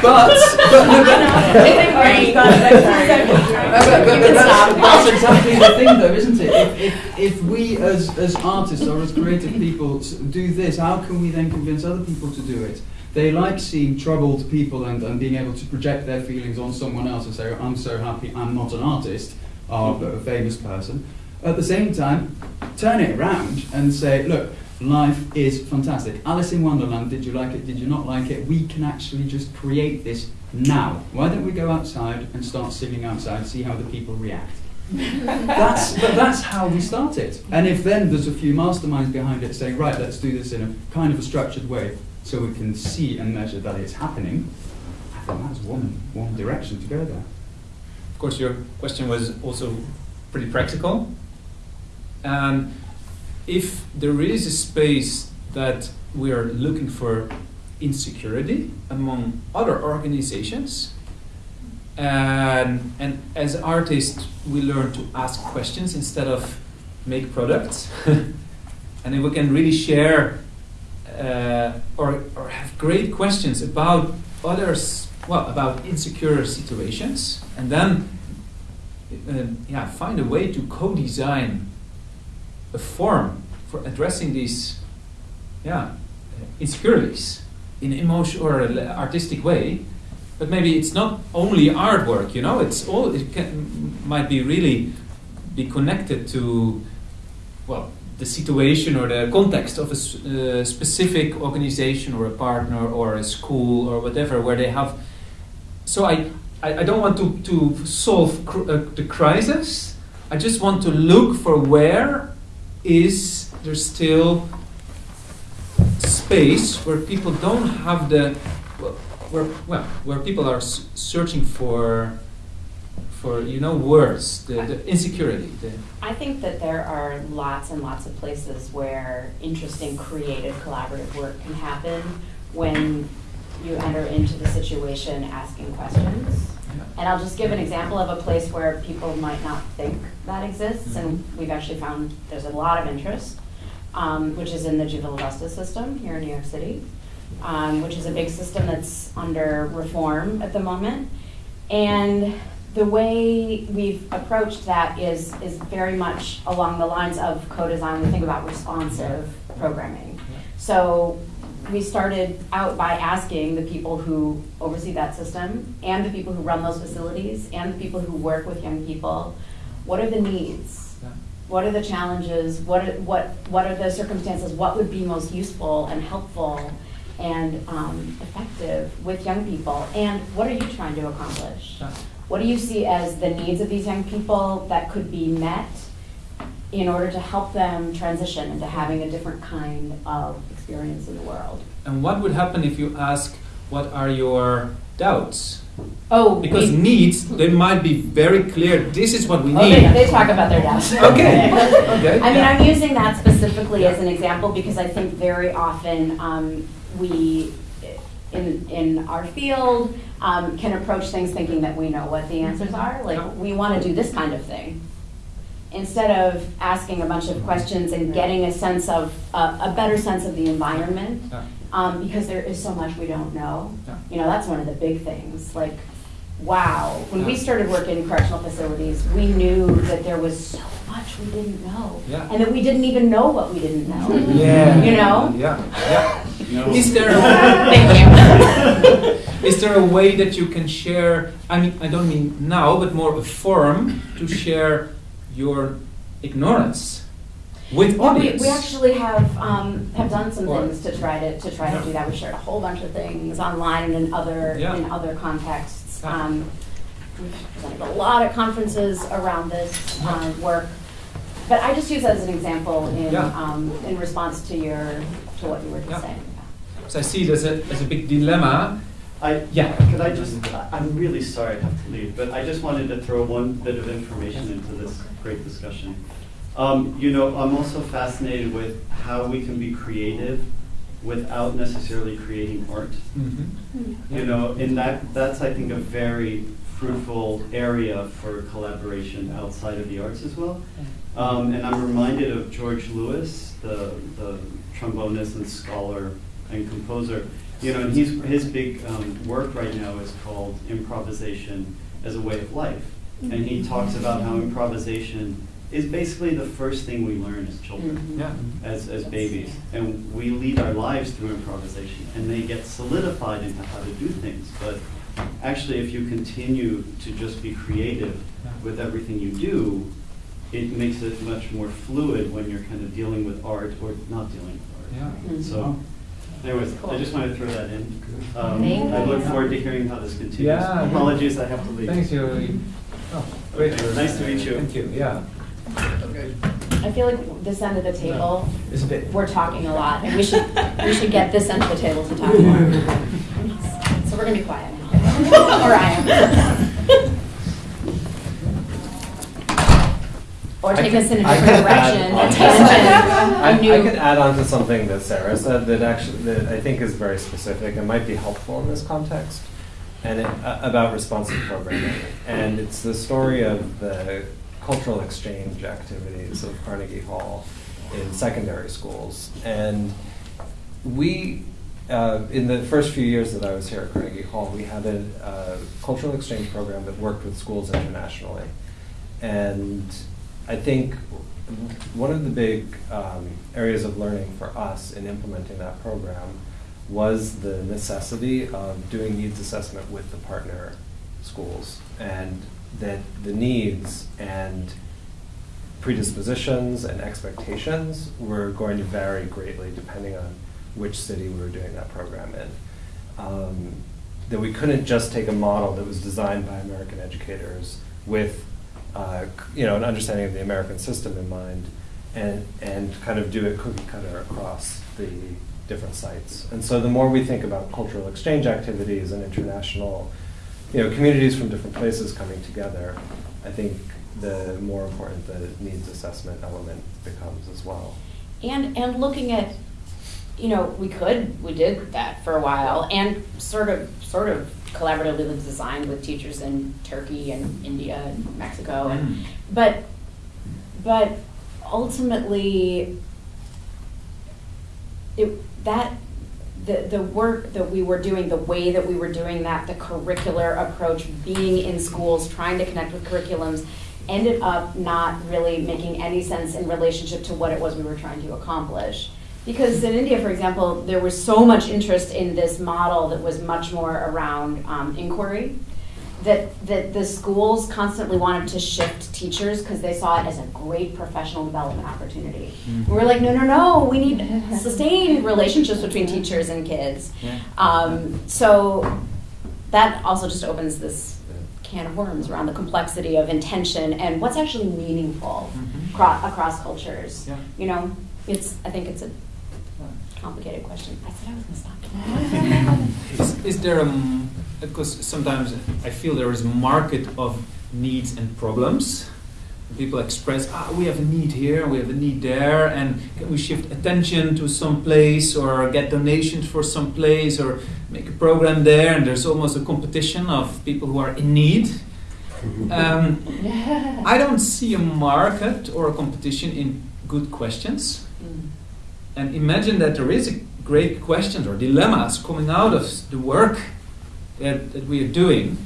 but, but, no, but, It's a great- but, but, but that's, that's exactly the thing, though, isn't it? If, if, if we, as, as artists or as creative people, do this, how can we then convince other people to do it? They like seeing troubled people and, and being able to project their feelings on someone else and say, I'm so happy I'm not an artist, uh, or a famous person. At the same time, turn it around and say, look, life is fantastic. Alice in Wonderland, did you like it? Did you not like it? We can actually just create this now. Why don't we go outside and start singing outside, see how the people react? that's, but that's how we start it. And if then there's a few masterminds behind it saying, right, let's do this in a kind of a structured way so we can see and measure that it's happening, I think that's one, one direction to go there. Of course, your question was also pretty practical. And if there is a space that we are looking for insecurity among other organizations, And, and as artists, we learn to ask questions instead of make products. and if we can really share uh, or, or have great questions about others, well, about insecure situations, and then uh, yeah, find a way to co-design a form for addressing these yeah, insecurities in emotional or artistic way. But maybe it's not only artwork, you know. It's all it can, might be really be connected to well the situation or the context of a uh, specific organization or a partner or a school or whatever where they have. So I I, I don't want to to solve cr- uh, the crisis. I just want to look for where is there still space where people don't have the where well where people are searching for for you know words the, the insecurity the I think that there are lots and lots of places where interesting, creative, collaborative work can happen when you enter into the situation asking questions. And I'll just give an example of a place where people might not think that exists, and we've actually found there's a lot of interest, um, which is in the juvenile justice system here in New York City, um, which is a big system that's under reform at the moment. And the way we've approached that is, is very much along the lines of co-design. We think about responsive programming. So we started out by asking the people who oversee that system and the people who run those facilities and the people who work with young people, what are the needs? What are the challenges? What are, what, what are the circumstances? What would be most useful and helpful and um, effective with young people? And what are you trying to accomplish? What do you see as the needs of these young people that could be met in order to help them transition into having a different kind of experience in the world? and what would happen if you ask what are your doubts Oh, because we- needs they might be very clear this is what we Oh, need they, they talk about their doubts. Okay. Okay, I mean, yeah. I'm using that specifically as an example because I think very often um, we, in, in our field, um, can approach things thinking that we know what the answers are. Like, we want to do this kind of thing. Instead of asking a bunch of questions and getting a sense of, uh, a better sense of the environment, um, because there is so much we don't know. You know, that's one of the big things. Like, wow, when we started working in correctional facilities, we knew that there was so much we didn't know, Yeah. and that we didn't even know what we didn't know. Yeah. You know. Yeah. Yeah. No. Is there Thank you. Is there a way that you can share? I mean, I don't mean now, but more a forum to share your ignorance with Well, we, audience. we actually have um, have done some Or- things to try to, to try to do that. We shared a whole bunch of things online and in other Yeah. in other contexts. Yeah. Um, we've presented a lot of conferences around this um, work, but I just use that as an example in Yeah. um, in response to your to what you were just Yeah. saying. So I see there's a there's a big dilemma. I, Yeah. Could I just, I'm really sorry I have to leave, but I just wanted to throw one bit of information into this great discussion. Um, you know, I'm also fascinated with how we can be creative without necessarily creating art. Mm-hmm. You know, and that, that's, I think, a very fruitful area for collaboration outside of the arts as well. Um, and I'm reminded of George Lewis, the, the trombonist and scholar and composer. You know, and he's, his big um, work right now is called Improvisation as a Way of Life. And he talks about how improvisation is basically the first thing we learn as children Mhm. Yeah. as, as babies. And we lead our lives through improvisation, and they get solidified into how to do things. But actually, if you continue to just be creative with everything you do, it makes it much more fluid when you're kind of dealing with art or not dealing with art. Yeah. Mhm. So, anyways, I just wanted to throw that in. Um, I look forward to hearing how this continues. Yeah. Apologies, I have to leave. Thanks, you. Oh, great. Okay, nice to meet you. Thank you. Yeah. Okay. I feel like this end of the table, It's a bit. we're talking a lot, and we should we should get this end of the table to talk more. So we're gonna be quiet now, or I am. Or take us in a I different add direction, on a to tangent, I, a I new. could add on to something that Sarah said that actually that I think is very specific and might be helpful in this context. and it, uh, about responsive programming. And it's the story of the cultural exchange activities of Carnegie Hall in secondary schools. And we, uh, in the first few years that I was here at Carnegie Hall, we had a uh, cultural exchange program that worked with schools internationally. And I think one of the big um, areas of learning for us in implementing that program was the necessity of doing needs assessment with the partner schools and that the needs and predispositions and expectations were going to vary greatly depending on which city we were doing that program in. Um, that we couldn't just take a model that was designed by American educators with uh, you know, an understanding of the American system in mind and, and kind of do it cookie cutter across the different sites. And so the more we think about cultural exchange activities and international, you know, communities from different places coming together, I think the more important the needs assessment element becomes as well. And, and looking at, you know, we could, we did that for a while, and sort of, sort of collaboratively designed with teachers in Turkey and India and Mexico, and, Mm. but, but ultimately, it, that, the, the work that we were doing, the way that we were doing that, the curricular approach, being in schools, trying to connect with curriculums, ended up not really making any sense in relationship to what it was we were trying to accomplish. Because in India, for example, there was so much interest in this model that was much more around um, inquiry that, that the schools constantly wanted to shift teachers because they saw it as a great professional development opportunity. Mhm. We were like, no, no, no, we need sustained relationships between teachers and kids. Yeah. Um, so that also just opens this can of worms around the complexity of intention and what's actually meaningful Mhm. across, across cultures. Yeah. You know, it's, I think it's a complicated question. I said I was gonna stop. Is, is there a, m- because sometimes I feel there is a market of needs and problems. People express, ah, we have a need here, we have a need there, and can we shift attention to some place or get donations for some place or make a program there? And there's almost a competition of people who are in need. Um, I don't see a market or a competition in good questions. And imagine that there is a great questions or dilemmas coming out of the work that, that we are doing.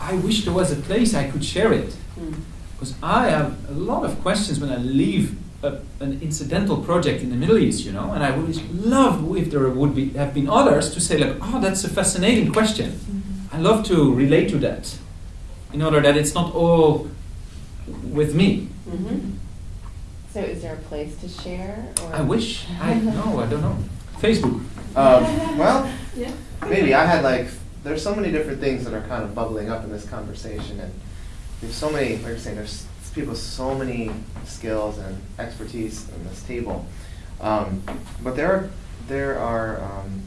I wish there was a place I could share it. Hmm. Because I have a lot of questions when I leave a, an incidental project in the Middle East, you know, and I would love if there would be have been others to say like, oh, that's a fascinating question. Mm-hmm. I love to relate to that, in order that it's not all with me. Mm-hmm. So is there a place to share? Or? I wish. I no, I don't know. Facebook. Um, well, Yeah. maybe I had like there's so many different things that are kind of bubbling up in this conversation, and there's so many. Like you're saying, there's people with so many skills and expertise in this table, um, but there are there are um,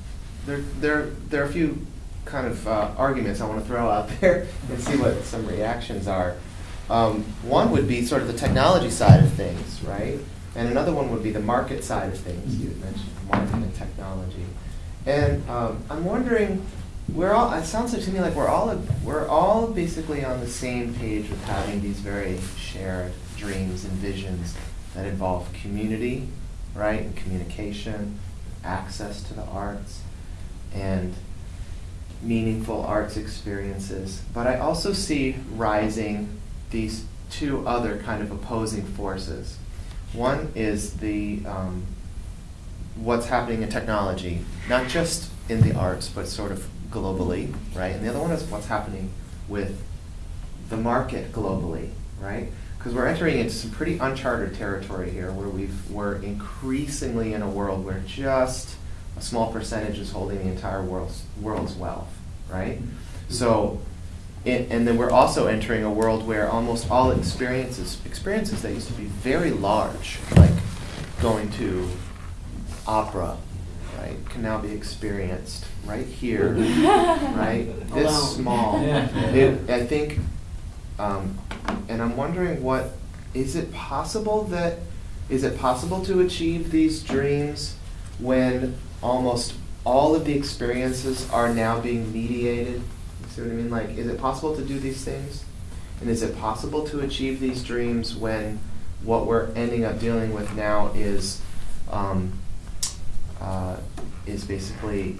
there there there are a few kind of uh, arguments I want to throw out there and see what some reactions are. Um, one would be sort of the technology side of things, right? And another one would be the market side of things. You had mentioned marketing and technology. And um, I'm wondering, we're all. It sounds like to me like we're all we're all basically on the same page with having these very shared dreams and visions that involve community, right, and communication, access to the arts, and meaningful arts experiences. But I also see rising these two other kind of opposing forces. One is the um, what's happening in technology, not just in the arts, but sort of globally, right? And the other one is what's happening with the market globally, right? Because we're entering into some pretty uncharted territory here, where we've we're increasingly in a world where just a small percentage is holding the entire world's world's wealth, right? So, it, and then we're also entering a world where almost all experiences experiences that used to be very large, like going to opera, right, can now be experienced right here, right? This Alone. small. Yeah. It, I think, um, and I'm wondering what is it possible that is it possible to achieve these dreams when almost all of the experiences are now being mediated. You see what I mean? Like, is it possible to do these things? And is it possible to achieve these dreams when what we're ending up dealing with now is um, uh, is basically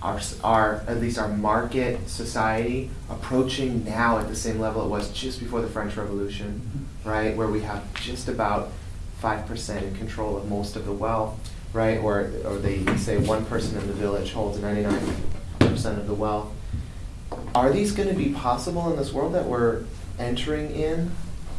our, our at least our market society approaching now at the same level it was just before the French Revolution, right? Where we have just about five percent in control of most of the wealth, right? Or or they say one person in the village holds ninety nine percent of the wealth. Are these going to be possible in this world that we're entering in?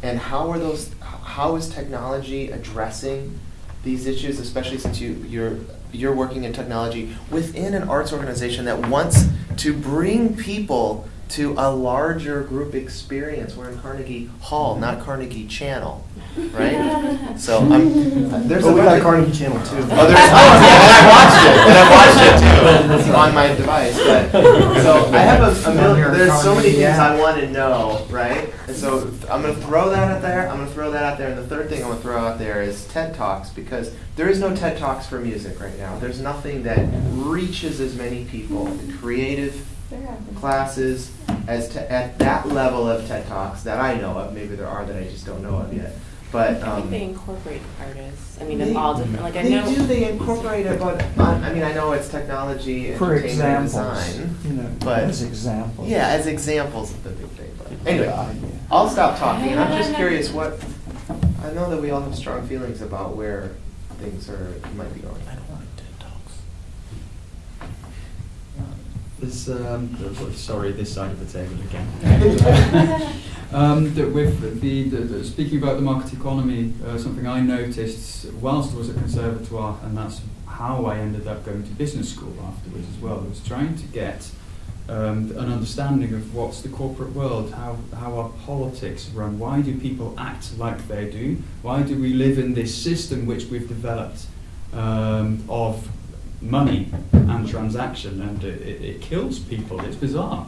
And how are those? How is technology addressing these issues, especially since you you're you're working in technology within an arts organization that wants to bring people to a larger group experience. We're in Carnegie Hall, not Carnegie Channel, right? So I'm there's Oh, a we got Carnegie Channel too. Oh, there's, oh, yeah, and I watched it, and I watched it too on my device. But so I have a, a million. There's so many things I want to know, right? And so I'm gonna throw that out there. I'm gonna throw that out there. And the third thing I'm gonna throw out there is TED Talks because there is no TED Talks for music right now. There's nothing that reaches as many people. The creative classes as to, at that level of TED Talks that I know of. Maybe there are that I just don't know of yet. But I um, think they incorporate artists. I mean, they- of all different. Like I they know. do. They incorporate it, but uh, I mean, I know it's technology, For entertainment, examples, design. you know, but as examples. Yeah, as examples of the big thing. But anyway, Yeah, yeah. I'll stop talking. I'm just curious what. I know that we all have strong feelings about where things are might be going. I don't want TED talks. There's, um, sorry, this side of the table again. um, that with the, the, the, speaking about the market economy, uh, something I noticed whilst I was at Conservatoire, and that's how I ended up going to business school afterwards as well, was trying to get um, an understanding of what's the corporate world, how, how our politics run, why do people act like they do, why do we live in this system which we've developed um, of money and transaction, and it, it, it kills people. It's bizarre.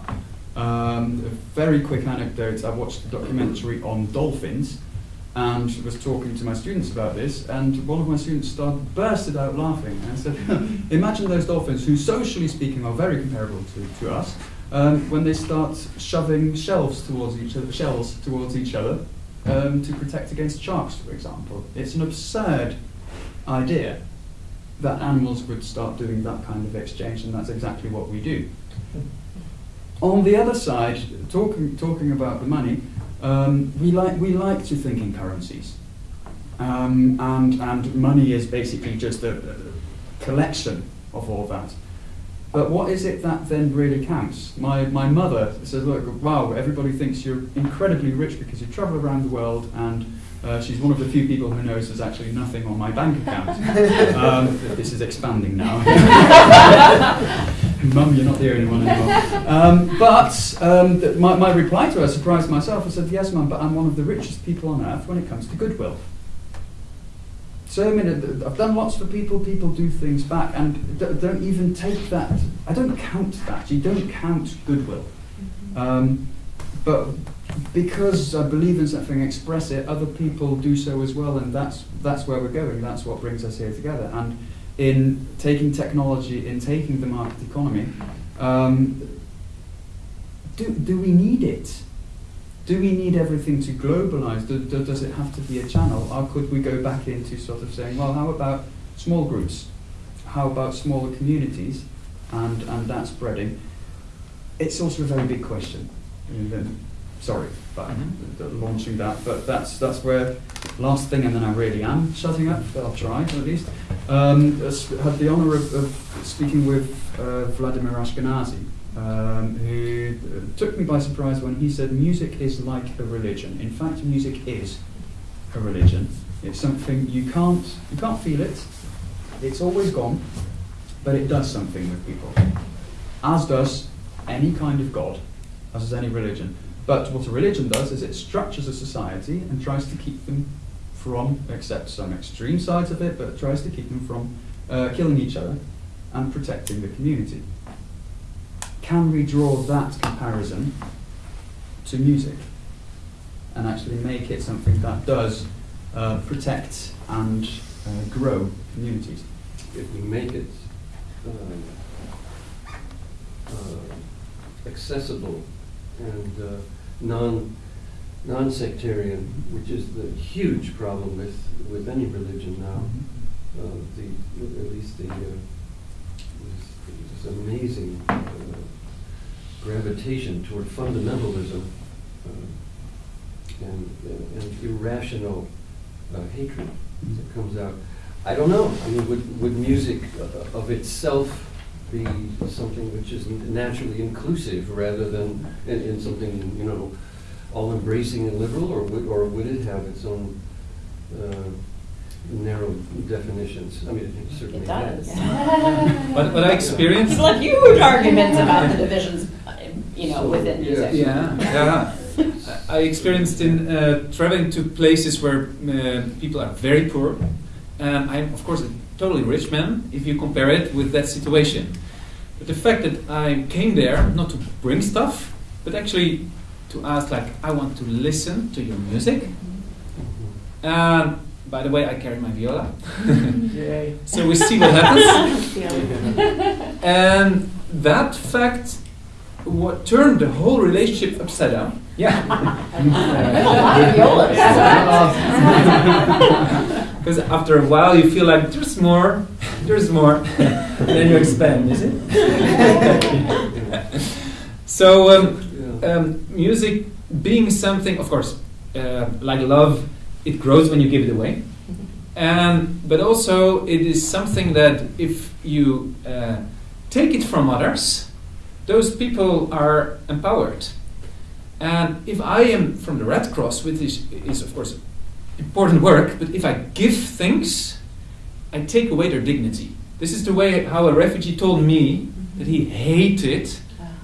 Um, very quick anecdote I watched a documentary on dolphins and was talking to my students about this, and one of my students started bursted out laughing and said, Imagine those dolphins, who socially speaking are very comparable to, to us, um, when they start shoving shelves towards each other, shells towards each other um, to protect against sharks, for example. It's an absurd idea that animals would start doing that kind of exchange, and that's exactly what we do. On the other side, talking talking about the money, um, we like we like to think in currencies, um, and and money is basically just a, a collection of all that. But what is it that then really counts? My my mother says, look, wow, everybody thinks you're incredibly rich because you travel around the world and. Uh, she's one of the few people who knows there's actually nothing on my bank account. um, this is expanding now. Mum, you're not the only one anymore. Um, but um, th- my, my reply to her surprised myself. I said, Yes, Mum, but I'm one of the richest people on earth when it comes to goodwill. So I mean, I've done lots for people. People do things back, and d- don't even take that. I don't count that. You don't count goodwill. Um, but because I believe in something, express it. Other people do so as well, and that's that's where we're going. That's what brings us here together. And in taking technology, in taking the market economy, um, do do we need it? Do we need everything to globalize? Do, do, does it have to be a channel, or could we go back into sort of saying, well, how about small groups? How about smaller communities, and and that spreading? It's also a very big question. And then- sorry about Mm-hmm. the- the launching that, but that's that's where last thing, and then I really am shutting up. But I'll try at least. Um, I had the honour of, of speaking with uh, Vladimir Ashkenazy, um, who uh, took me by surprise when he said music is like a religion. In fact, music is a religion. It's something you can't you can't feel it. It's always gone, but it does something with people, as does any kind of god, as does any religion. But what a religion does is it structures a society and tries to keep them from, except some extreme sides of it, but tries to keep them from uh, killing each other and protecting the community. Can we draw that comparison to music and actually make it something that does uh, protect and uh, grow communities? If we make it um, uh, accessible and uh, non non-sectarian, which is the huge problem with with any religion now. Uh, the at least the uh, this, this amazing uh, gravitation toward fundamentalism uh, and, uh, and irrational uh, hatred that comes out. I don't know. I mean, would, would music uh, of itself be something which is naturally inclusive rather than in, in something, you know, all embracing and liberal, or would, or would it have its own uh, narrow definitions? I mean, it certainly It does. has. But what I experienced. People have huge arguments about the divisions, uh, you know, within music. Yeah, yeah. I I experienced in uh, traveling to places where uh, people are very poor, and I'm of course a totally rich man if you compare it with that situation. But the fact that I came there not to bring stuff, but actually to ask like I want to listen to your music. Mm-hmm. And by the way, I carry my viola. So we see what happens. and that fact what turned the whole relationship upside down. Yeah. Because after a while you feel like there's more, there's more, and then you expand, is it? so um, um, music being something, of course, uh, like love, it grows when you give it away. And but also it is something that if you uh, take it from others, those people are empowered. And if I am from the Red Cross, which is, is of course important work, but if I give things, I take away their dignity. This is the way how a refugee told me that he hated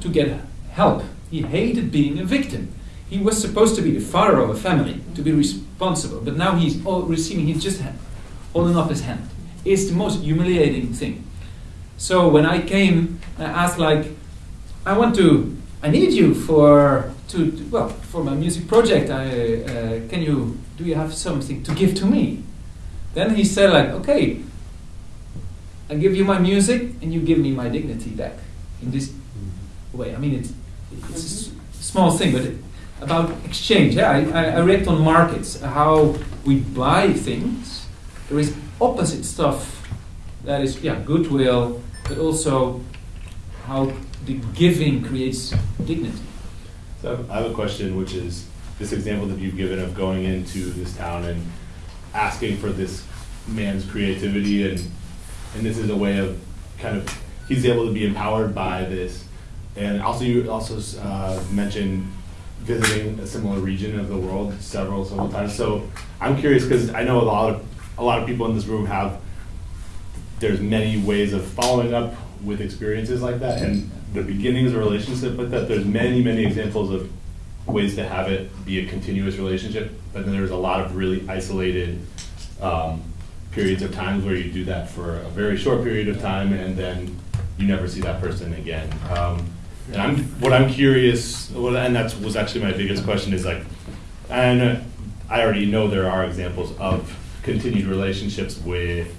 to get help. He hated being a victim. He was supposed to be the father of a family, to be responsible, but now he's all receiving, he's just holding up his hand. It's the most humiliating thing. So when I came, I asked like, I want to, I need you for to, to- well for my music project. I uh, can you do you have something to give to me? Then he said like, okay, I give you my music and you give me my dignity back in this way. I mean it's it's a s- small thing, but it, about exchange. Yeah, I, I, I react on markets how we buy things. There is opposite stuff that is yeah goodwill, but also how the giving creates dignity. So I have a question, which is this example that you've given of going into this town and asking for this man's creativity, and and this is a way of kind of he's able to be empowered by this, and also you also uh, mentioned visiting a similar region of the world several several times. So I'm curious because I know a lot of a lot of people in this room have there's many ways of following up with experiences like that and the beginnings of a relationship like that there's many many examples of ways to have it be a continuous relationship. But then there's a lot of really isolated um, periods of times where you do that for a very short period of time and then you never see that person again. Um, and I'm what I'm curious well, and that was actually my biggest question is like and I already know there are examples of continued relationships with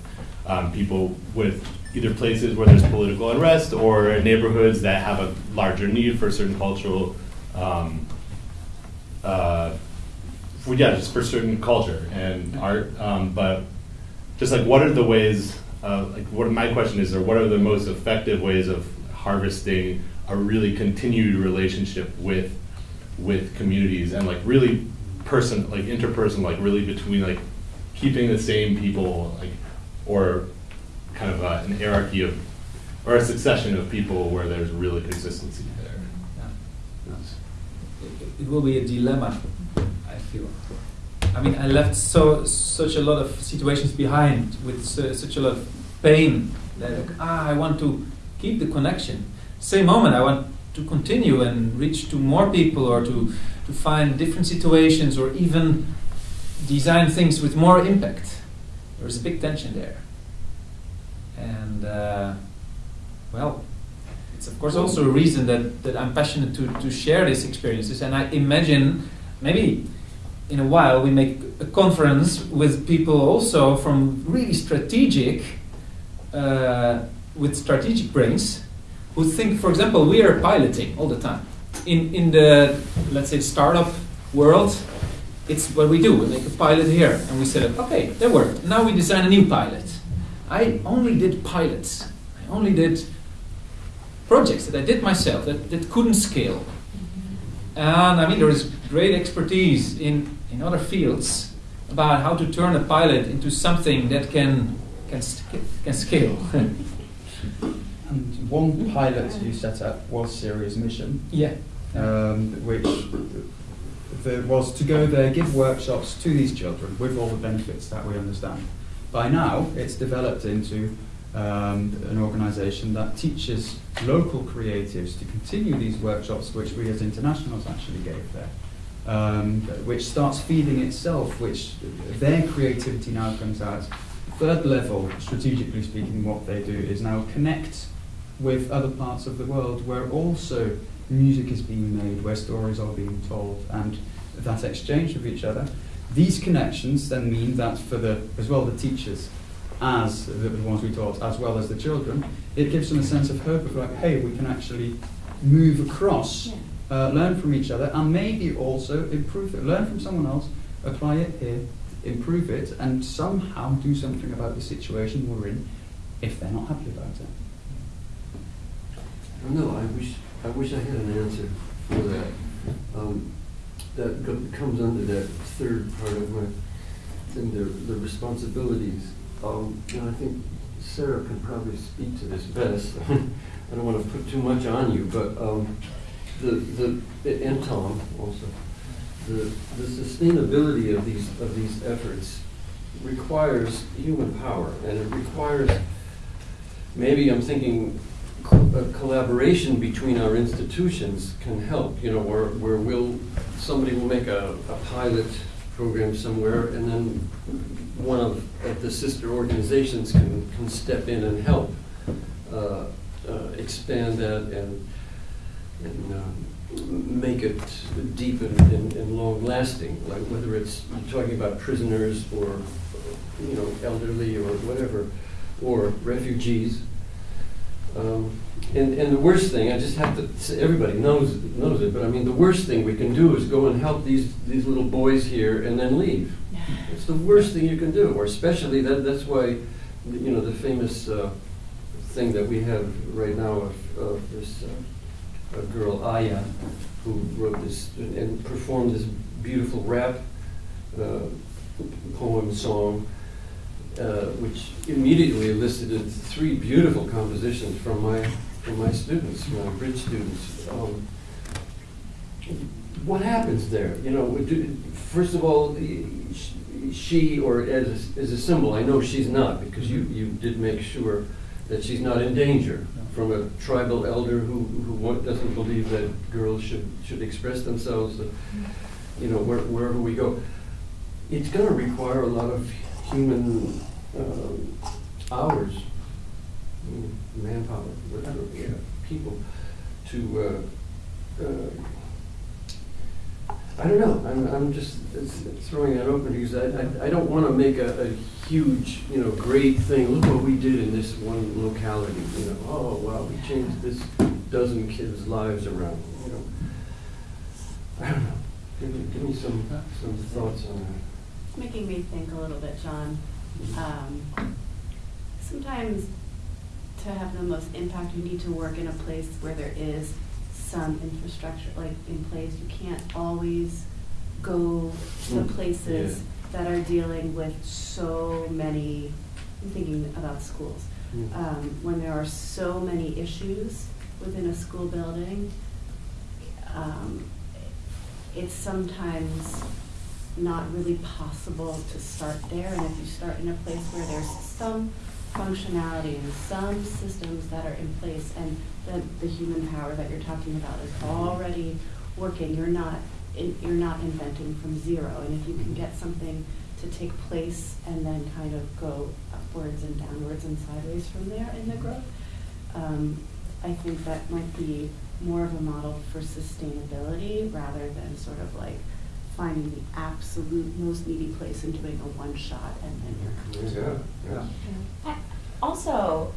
um, people with either places where there's political unrest or neighborhoods that have a larger need for certain cultural, um, uh, for, yeah, just for certain culture and art. Um, but just like, what are the ways? Uh, like, what my question is, or what are the most effective ways of harvesting a really continued relationship with with communities and like really person like interpersonal like really between like keeping the same people like or kind of uh, an hierarchy of or a succession of people where there's really consistency there It, it will be a dilemma, I feel. I mean, I left so such a lot of situations behind with su- such a lot of pain that like, ah, I want to keep the connection. Same moment, I want to continue and reach to more people or to to find different situations or even design things with more impact. There's a big tension there, and uh, well, it's of course also a reason that, that I'm passionate to, to share these experiences. And I imagine maybe in a while we make a conference with people also from really strategic uh, with strategic brains who think, for example, we are piloting all the time. In, in the, let's say, startup world, it's what we do. We make a pilot here, and we said, okay, that worked. Now we design a new pilot. I only did pilots. I only did projects that I did myself that, that couldn't scale. And I mean, there is great expertise in, in other fields about how to turn a pilot into something that can, can, can scale. And one pilot you set up was Syrious Mission. Yeah. Um, which there was to go there, give workshops to these children with all the benefits that we understand. By now, it's developed into um, an organisation that teaches local creatives to continue these workshops, which we as internationals actually gave there. Um, which starts feeding itself, which their creativity now comes out. Third level, strategically speaking, what they do is now connect with other parts of the world where also music is being made, where stories are being told, and that exchange with each other. These connections then mean that for the as well the teachers as the, the ones we taught, as well as the children, it gives them a sense of hope of like, hey, we can actually move across, uh, learn from each other, and maybe also improve it. Learn from someone else, apply it here, improve it, and somehow do something about the situation we're in if they're not happy about it. I I wish, I wish I had an answer for that. Um, that comes under that third part of my thing, the, the responsibilities. Um, and I think Sarah can probably speak to this best. I don't want to put too much on you, but um, the, the, and Tom also, the, the sustainability of these, of these efforts requires human power, and it requires, maybe I'm thinking collaboration between our institutions can help, you know, where, where we'll, somebody will make a, a pilot program somewhere, and then one of, the sister organizations can, can step in and help uh, uh, expand that and, and um, make it deep and, and, and long lasting, like whether it's talking about prisoners or, you know, elderly or whatever, or refugees. Um, and, and the worst thing, I just have to, say, everybody knows, knows it, but I mean, the worst thing we can do is go and help these, these little boys here and then leave. It's the worst thing you can do, or especially that, that's why, you know, the famous uh, thing that we have right now of, of this uh, a girl, Aya, who wrote this and performed this beautiful rap uh, poem song, uh, which immediately elicited three beautiful compositions from my from my students, my bridge students. Um, what happens there? You know, do, first of all, she or as a, as a symbol, I know she's not because you, you did make sure that she's not in danger from a tribal elder who, who doesn't believe that girls should, should express themselves, uh, you know, where, wherever we go. It's going to require a lot of human um, hours, manpower, whatever, yeah, people to. Uh, uh, I don't know. I'm, I'm just throwing that open because I, I, I don't want to make a, a huge, you know, great thing. Look what we did in this one locality. You know, oh wow, we changed this dozen kids' lives around. You know, I don't know. Give me, give me some some thoughts on that. Making me think a little bit, John. Um, sometimes to have the most impact, you need to work in a place where there is some infrastructure like in place. You can't always go to Mm, places that are dealing with so many. I'm thinking about schools. Mm. Um, when there are so many issues within a school building, um, it's sometimes not really possible to start there. And if you start in a place where there's some functionality and some systems that are in place and the, the human power that you're talking about is already working, you're not, in, you're not inventing from zero. And if you can get something to take place and then kind of go upwards and downwards and sideways from there in the growth, um, I think that might be more of a model for sustainability rather than sort of like finding the absolute most needy place and doing a one shot and then you're Yeah, yeah. I- Also,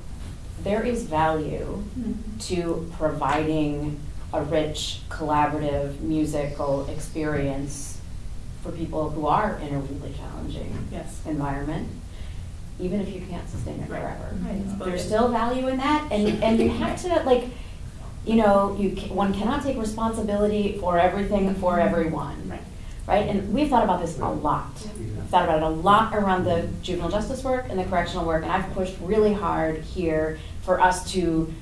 there is value mm-hmm. to providing a rich, collaborative musical experience for people who are in a really challenging Yes. environment, even if you can't sustain it Right. forever. Right. There's still value in that, and, and you have to, like, you know, you, one cannot take responsibility for everything for everyone. Right. Right, and we've thought about this a lot. I've thought about it a lot around the juvenile justice work and the correctional work, and I've pushed really hard here for us to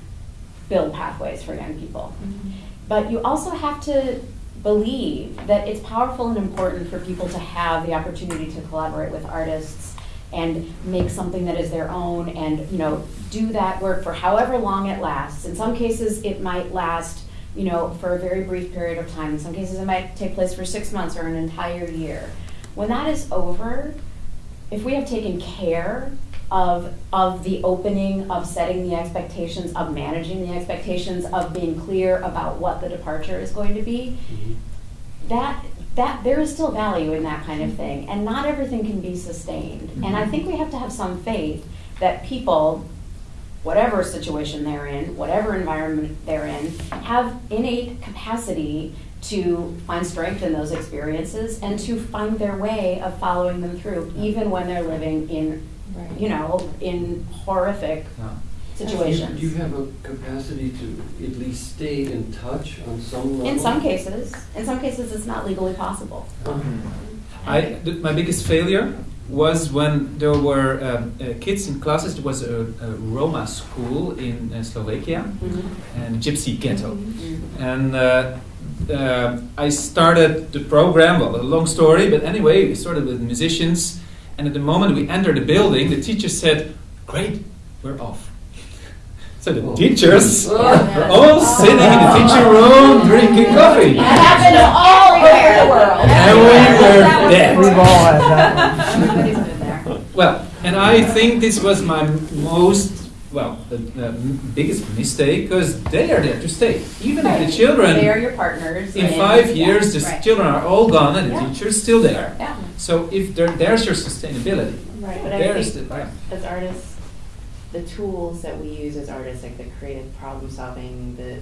build pathways for young people. Mm-hmm. But you also have to believe that it's powerful and important for people to have the opportunity to collaborate with artists and make something that is their own and, you know, do that work for however long it lasts. In some cases, it might last, you know, for a very brief period of time. In some cases, it might take place for six months or an entire year. When that is over, if we have taken care of, of the opening, of setting the expectations, of managing the expectations, of being clear about what the departure is going to be, mm-hmm. that, that, there is still value in that kind of thing, and not everything can be sustained. And I mm-hmm. think we have to have some faith that people, whatever situation they're in, whatever environment they're in, have innate capacity to find strength in those experiences and to find their way of following them through, even when they're living in, you know, in horrific situations. Do you have a capacity to at least stay in touch on some level? In some cases, in some cases, it's not legally possible. Mm-hmm. I, th- my biggest failure was when there were um, uh, kids in classes. It was a, a Roma school in uh, Slovakia, and gypsy ghetto. And uh, uh, I started the program, well, a long story, but anyway, we started with musicians. And at the moment we entered the building, the teacher said, Great, we're off. So the teachers Oh. were all sitting in the teacher room drinking coffee. That happens all over the world. And we were dead. We've all had that. Everybody's been there. Well, and I think this was my most, well, the, the biggest mistake because they are there to stay. Even if the children, They are your partners. in and- five yeah, years, the right. children are all gone and the Yeah. teacher's still there. Yeah. So if there's your sustainability. Right, but I There's think the, yeah. as artists, the tools that we use as artists, like the creative problem solving, the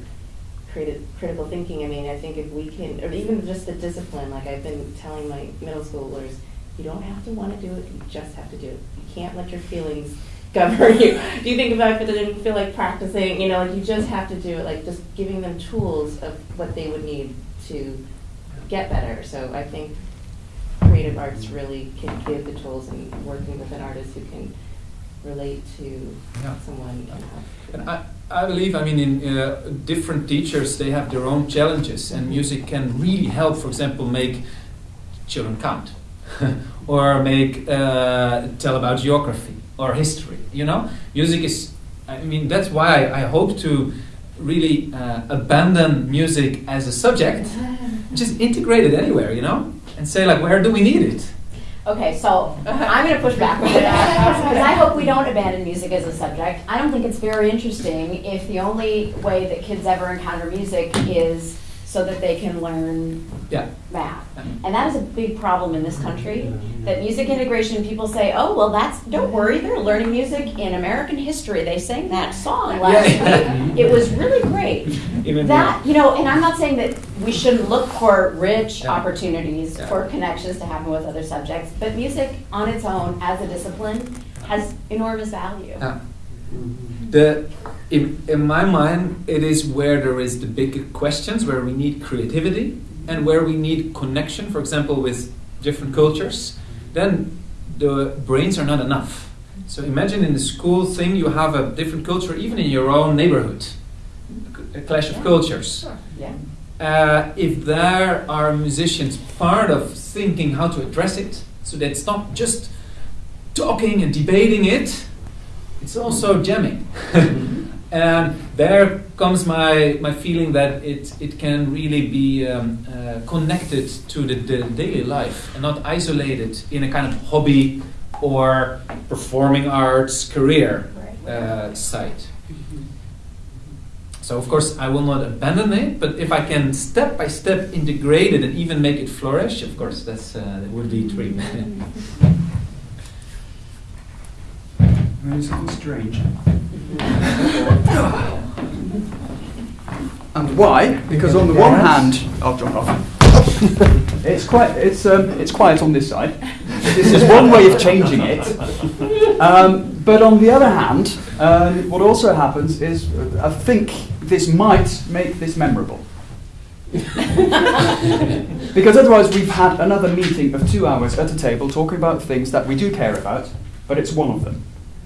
creative critical thinking, I mean, I think if we can, or even just the discipline, like I've been telling my middle schoolers, you don't have to want to do it, you just have to do it. You can't let your feelings govern you. Do you think about if it didn't feel like practicing, you know, like you just have to do it, like just giving them tools of what they would need to get better. So I think creative arts really can give the tools and working with an artist who can relate to Yeah. someone. And I, I believe, I mean, in uh, different teachers, they have their own challenges, and music can really help, for example, make children count, or make uh, tell about geography or history. You know, music is. I mean, that's why I hope to really uh, abandon music as a subject, just integrate it anywhere. You know, and say like, where do we need it? Okay, so I'm going to push back with that because I hope we don't abandon music as a subject. I don't think it's very interesting if the only way that kids ever encounter music is so that they can learn Yeah. math. And that is a big problem in this country. That music integration, people say, oh, well, that's, don't worry, they're learning music in American history. They sang that song last week. It was really great. Even That, you know, and I'm not saying that we shouldn't look for rich Yeah. opportunities Yeah. for connections to happen with other subjects, but music on its own as a discipline has enormous value. Yeah. The, in, in my mind, it is where there is the big questions, where we need creativity and where we need connection, for example, with different cultures. Then the brains are not enough. So imagine in the school thing, you have a different culture, even in your own neighborhood, a clash of cultures. Yeah. Uh, if there are musicians part of thinking how to address it, so that it's not just talking and debating it, it's also jamming. and there comes my, my feeling that it, it can really be um, uh, connected to the, the daily life and not isolated in a kind of hobby or performing arts career uh, site. So of course I will not abandon it, but if I can step by step integrate it and even make it flourish, of course that's uh, that would be a dream. Maybe something strange. And why? Because on the one hand, I'll jump off. It's quite it's um, it's quiet on this side. This is one way of changing it. Um, but on the other hand, um, what also happens is I think this might make this memorable. because otherwise we've had another meeting of two hours at a table talking about things that we do care about, but it's one of them.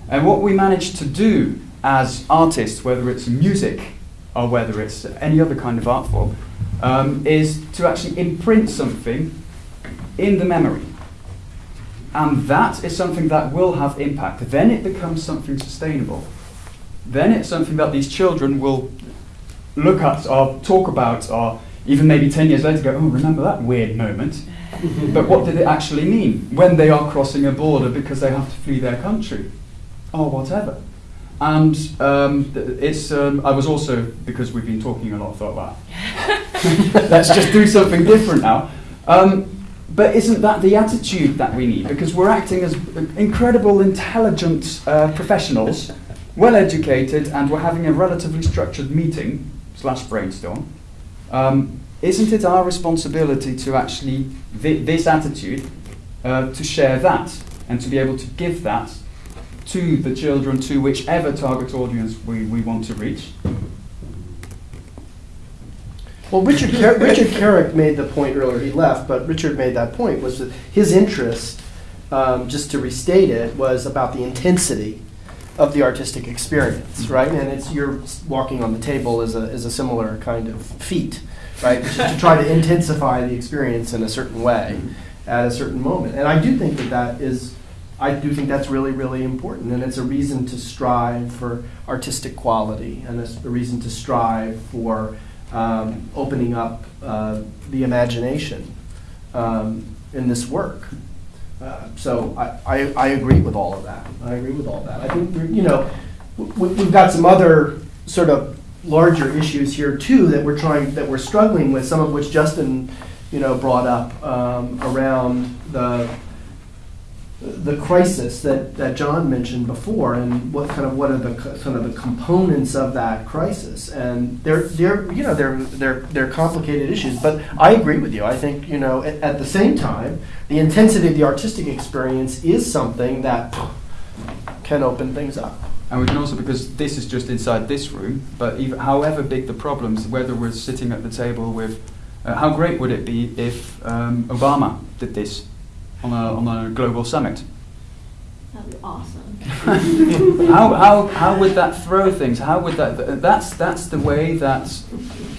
And what we manage to do as artists, whether it's music or whether it's any other kind of art form, um, is to actually imprint something in the memory. And that is something that will have impact. Then it becomes something sustainable. Then it's something that these children will look at or talk about or even maybe 10 years later go, oh, remember that weird moment? but what did it actually mean when they are crossing a border because they have to flee their country or whatever? And um, it's, um, I was also, because we've been talking a lot, thought, wow, let's just do something different now. Um, but isn't that the attitude that we need? Because we're acting as incredible, intelligent uh, professionals, well educated, and we're having a relatively structured meeting slash brainstorm. Um, isn't it our responsibility to actually thi- this attitude uh, to share that and to be able to give that to the children to whichever target audience we, we want to reach? Well, Richard, Car- Richard Carrick made the point earlier, he left, but Richard made that point, was that his interest, um, just to restate it, was about the intensity of the artistic experience, right? And it's, you're walking on the table is a, is a similar kind of feat, right? To try to intensify the experience in a certain way at a certain moment. And I do think that that is, I do think that's really, really important. And it's a reason to strive for artistic quality and it's a reason to strive for um, opening up uh, the imagination um, in this work. Uh, so I, I, I agree with all of that. I agree with all that. I think you know we, we've got some other sort of larger issues here too that we're trying that we're struggling with. Some of which Justin you know brought up um, around the the crisis that, that John mentioned before, and what kind of what are the kind of the components of that crisis, and they're they're you know they're they're they're complicated issues. But I agree with you. I think you know at, at the same time, the intensity of the artistic experience is something that can open things up. And we can also, because this is just inside this room, but even, however big the problems, whether we're sitting at the table with, uh, how great would it be if um, Obama did this on a, on a global summit? That'd be awesome. how, how, how would that throw things? How would that, th- that's, that's the way that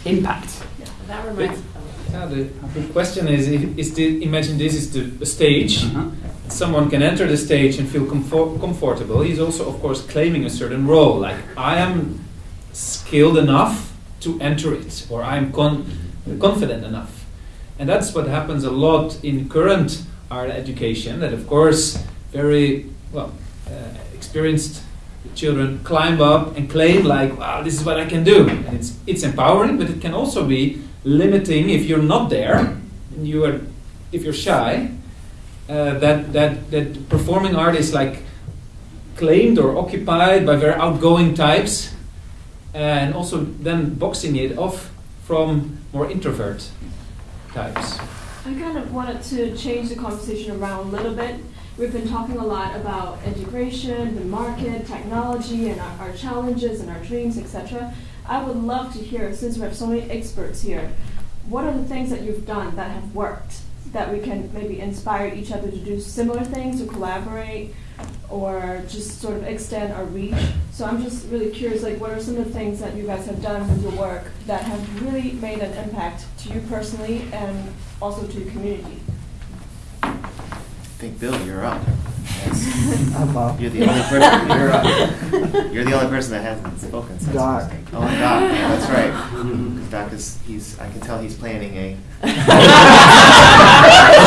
impact. That reminds. Yeah, the, the question is: is the, imagine this is the, the stage. Uh-huh. Someone can enter the stage and feel comfort, comfortable. He's also, of course, claiming a certain role. Like I am skilled enough to enter it, or I'm con- confident enough. And that's what happens a lot in current art education. That, of course, very well uh, experienced children climb up and claim like, "Wow, this is what I can do." And it's it's empowering, but it can also be limiting if you're not there. And you are, if you're shy. Uh, that that that performing art is like claimed or occupied by very outgoing types, and also then boxing it off from more introvert types. I kind of wanted to change the conversation around a little bit. We've been talking a lot about integration, the market, technology, and our, our challenges and our dreams, etc. I would love to hear, since we have so many experts here, what are the things that you've done that have worked that we can maybe inspire each other to do similar things, to collaborate, or just sort of extend our reach. So I'm just really curious, like, what are some of the things that you guys have done with your work that have really made an impact to you personally and also to the community? I think Bill, you're up. I'm up. You're the only person. You're up. You're the only person that hasn't spoken. Since Doc. Oh, Doc. Yeah, that's right. 'Cause Doc is. He's. I can tell he's planning a.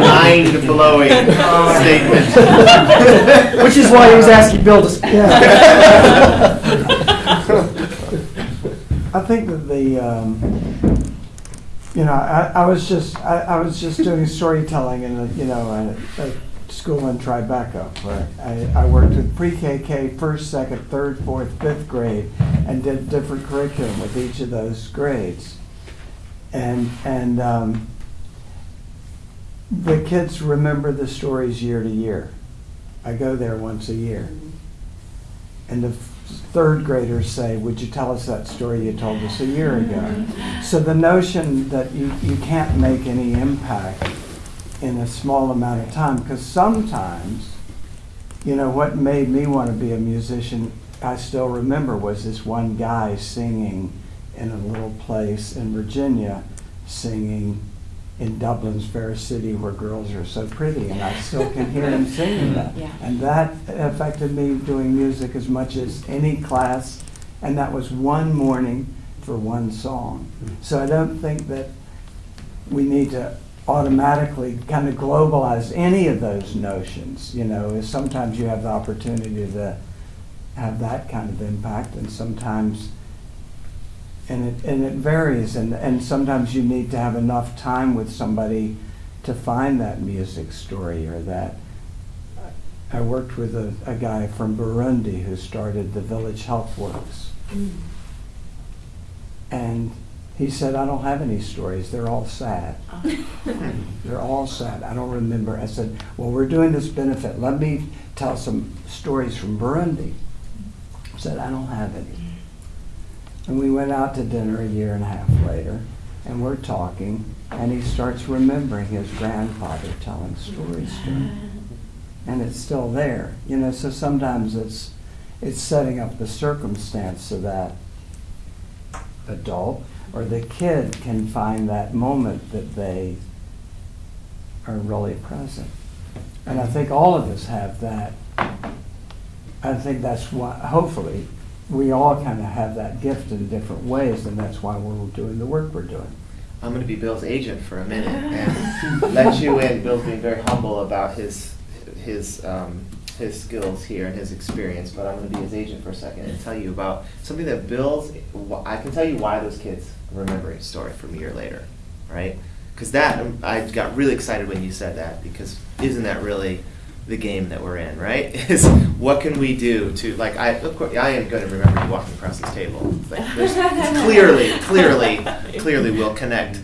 mind blowing statement. Which is why he was asking Bill to speak. I think that the, um, you know, I, I was just, I, I was just doing storytelling in a, you know, a, a school in Tribeca, where I, I worked with pre-KK, first, second, third, fourth, fifth grade, and did different curriculum with each of those grades. And, and um, the kids remember the stories year to year. I go there once a year. Mm-hmm. And the third graders say, Would you tell us that story you told us a year ago? Mm-hmm. So the notion that you, you can't make any impact in a small amount of time, because sometimes, you know, what made me want to be a musician, I still remember, was this one guy singing in a little place in Virginia, singing in Dublin's fair city where girls are so pretty, and I still can hear him singing that. Yeah. And that affected me doing music as much as any class, and that was one morning for one song. Hmm. So I don't think that we need to automatically kind of globalize any of those notions. You know, is sometimes you have the opportunity to have that kind of impact, and sometimes, and it and it varies, and and sometimes you need to have enough time with somebody to find that music story or that. I worked with a, a guy from Burundi who started the Village Health Works. Mm. And he said, I don't have any stories. They're all sad. Oh. They're all sad. I don't remember. I said, Well, we're doing this benefit. Let me tell some stories from Burundi. He said, I don't have any. And we went out to dinner a year and a half later, and we're talking, and he starts remembering his grandfather telling stories to him. And it's still there. You know, so sometimes it's it's setting up the circumstance so that adult or the kid can find that moment that they are really present. And I think all of us have that. I think that's why, hopefully, we all kind of have that gift in different ways, and that's why we're doing the work we're doing. I'm going to be Bill's agent for a minute and let you in. Bill's being very humble about his his um, his skills here and his experience, but I'm going to be his agent for a second and tell you about something that Bill's. I can tell you why those kids remember a story from a year later, right? Because that um, I got really excited when you said that because isn't that really the game that we're in, right? Is what can we do to like I of course I am going to remember you walking across this table. It's like, there's, clearly, clearly, clearly we'll connect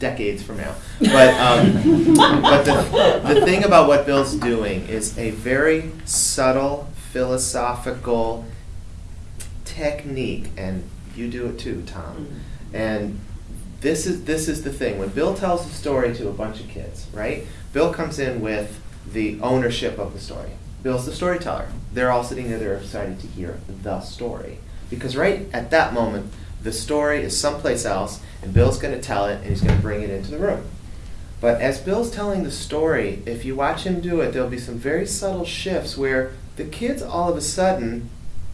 decades from now. But um, but the the thing about what Bill's doing is a very subtle philosophical technique, and you do it too, Tom. And this is this is the thing when Bill tells a story to a bunch of kids, right? Bill comes in with the ownership of the story. Bill's the storyteller. They're all sitting there, they're excited to hear the story. Because right at that moment, the story is someplace else, and Bill's going to tell it, and he's going to bring it into the room. But as Bill's telling the story, if you watch him do it, there'll be some very subtle shifts where the kids all of a sudden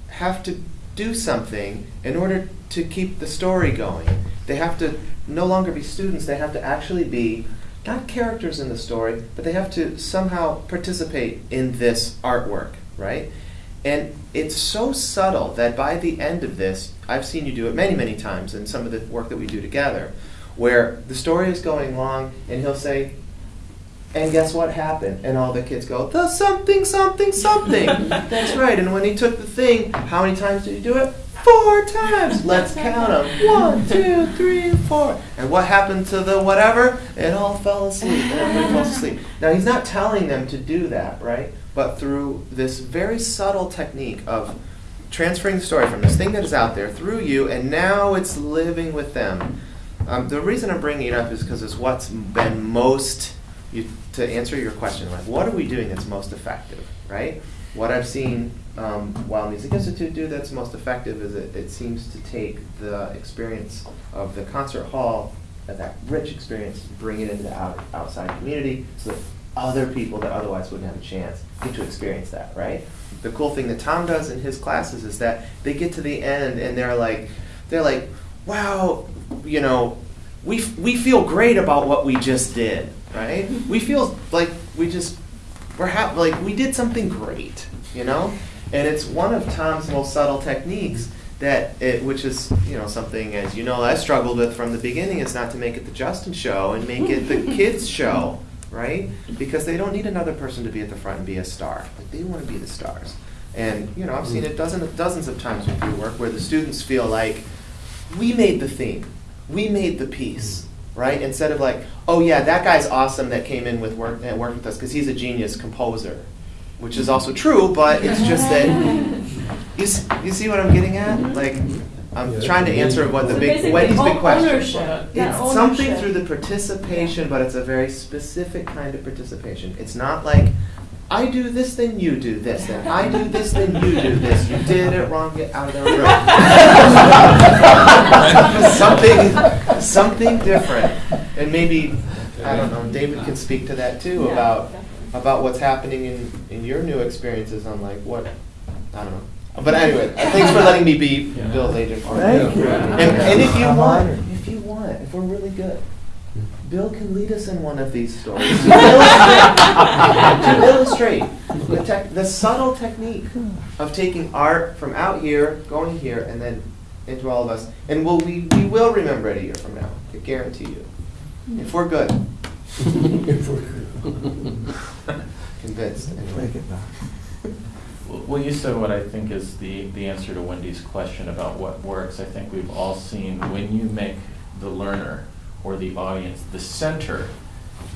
have to do something in order to keep the story going. They have to no longer be students, they have to actually be not characters in the story, but they have to somehow participate in this artwork, right? And it's so subtle that by the end of this, I've seen you do it many, many times in some of the work that we do together, where the story is going along and he'll say, and guess what happened? And all the kids go, the something, something, something. That's right. And when he took the thing, how many times did he do it? Four times. Let's count them. One, two, three, four. And what happened to the whatever? It all fell asleep. Everybody falls asleep. Now, he's not telling them to do that, right? But through this very subtle technique of transferring the story from this thing that is out there through you, and now it's living with them. Um, the reason I'm bringing it up is because it's what's been most, you, to answer your question, like what are we doing that's most effective, right? What I've seen um, Weill Music Institute do that's most effective is it, it seems to take the experience of the concert hall, that rich experience, bring it into the out, outside community so that other people that otherwise wouldn't have a chance get to experience that, right? The cool thing that Tom does in his classes is that they get to the end and they're like, they're like, wow, you know, we, f- we feel great about what we just did, right? We feel like we just, we're like we did something great, you know? And it's one of Tom's most subtle techniques that it, which is you know something as you know I struggled with from the beginning is not to make it the Justin show and make it the kids show, right? Because they don't need another person to be at the front and be a star. Like they want to be the stars. And you know, I've seen it dozens dozens of times with your work where the students feel like we made the theme, we made the piece, right? Instead of like, oh yeah, that guy's awesome that came in with work and worked with us because he's a genius composer, which is also true, but it's just that you, s- you see what I'm getting at? Like I'm Yeah, trying to answer what the So big basically, Wendy's big own- question. ownership. Yeah, It's something through the participation, but it's a very specific kind of participation. It's not like I do this, then you do this, then I do this, then you do this. You did it wrong, get out of the room. something, something different, and maybe I don't know. David can speak to that too Yeah, about about what's happening in in your new experiences on like what I don't know. But anyway, thanks for letting me be Bill's agent. for Thank you. And, and if you I'm want, honored. if you want, if we're really good, Bill can lead us in one of these stories to illustrate, to illustrate the, tech, the subtle technique of taking art from out here, going here, and then into all of us. And we'll, we, we will remember it a year from now. I guarantee you. If we're good. If we're good, convinced. Anyway. Take it back. Well, well, you said what I think is the, the answer to Wendy's question about what works. I think we've all seen when you make the learner or the audience the center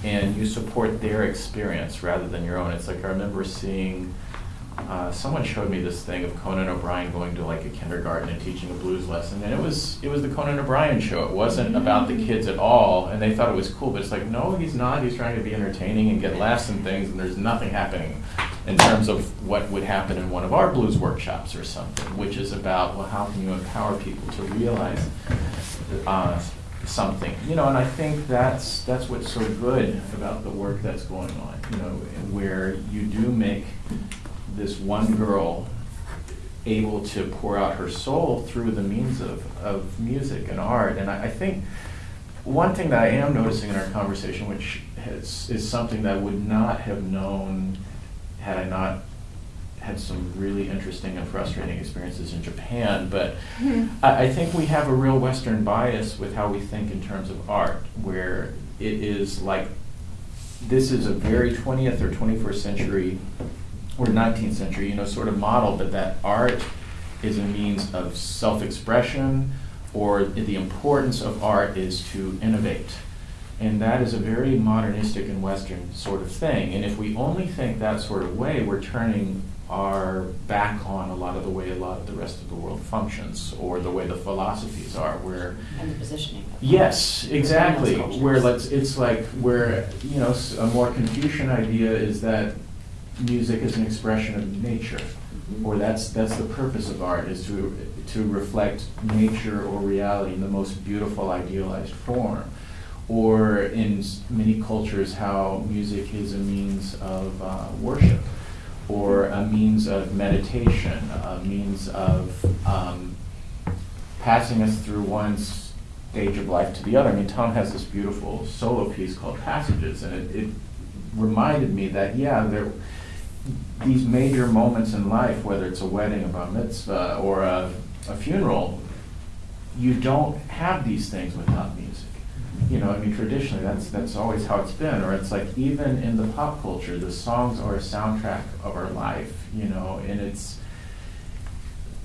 and you support their experience rather than your own. It's like I remember seeing, uh, someone showed me this thing of Conan O'Brien going to like a kindergarten and teaching a blues lesson, and it was it was the Conan O'Brien show. It wasn't about the kids at all, and they thought it was cool. But it's like, no, he's not. He's trying to be entertaining and get laughs and things, and there's nothing happening in terms of what would happen in one of our blues workshops or something, which is about well, how can you empower people to realize uh, something, you know, and I think that's that's what's so good about the work that's going on, you know, where you do make this one girl able to pour out her soul through the means of, of music and art. And I, I think one thing that I am noticing in our conversation, which has, is something that I would not have known had I not had some really interesting and frustrating experiences in Japan, but I, I think we have a real Western bias with how we think in terms of art, where it is like this is a very 20th or 21st century or 19th century, you know, sort of model, but that art is a means of self-expression, or the importance of art is to innovate. And that is a very modernistic and Western sort of thing. And if we only think that sort of way, we're turning our back on a lot of the way a lot of the rest of the world functions, or the way the philosophies are, where And the positioning. of- Yes, exactly. Where let's, it's like where you know a more Confucian idea is that music is an expression of nature, or that's that's the purpose of art is to to reflect nature or reality in the most beautiful idealized form. Or in many cultures, how music is a means of uh, worship, or a means of meditation, a means of um, passing us through one stage of life to the other. I mean, Tom has this beautiful solo piece called Passages, and it, it reminded me that, yeah, there, these major moments in life, whether it's a wedding, a bar mitzvah, or a, a funeral, you don't have these things without music. You know, I mean, traditionally, that's that's always how it's been. Or it's like even in the pop culture, the songs are a soundtrack of our life. You know, and it's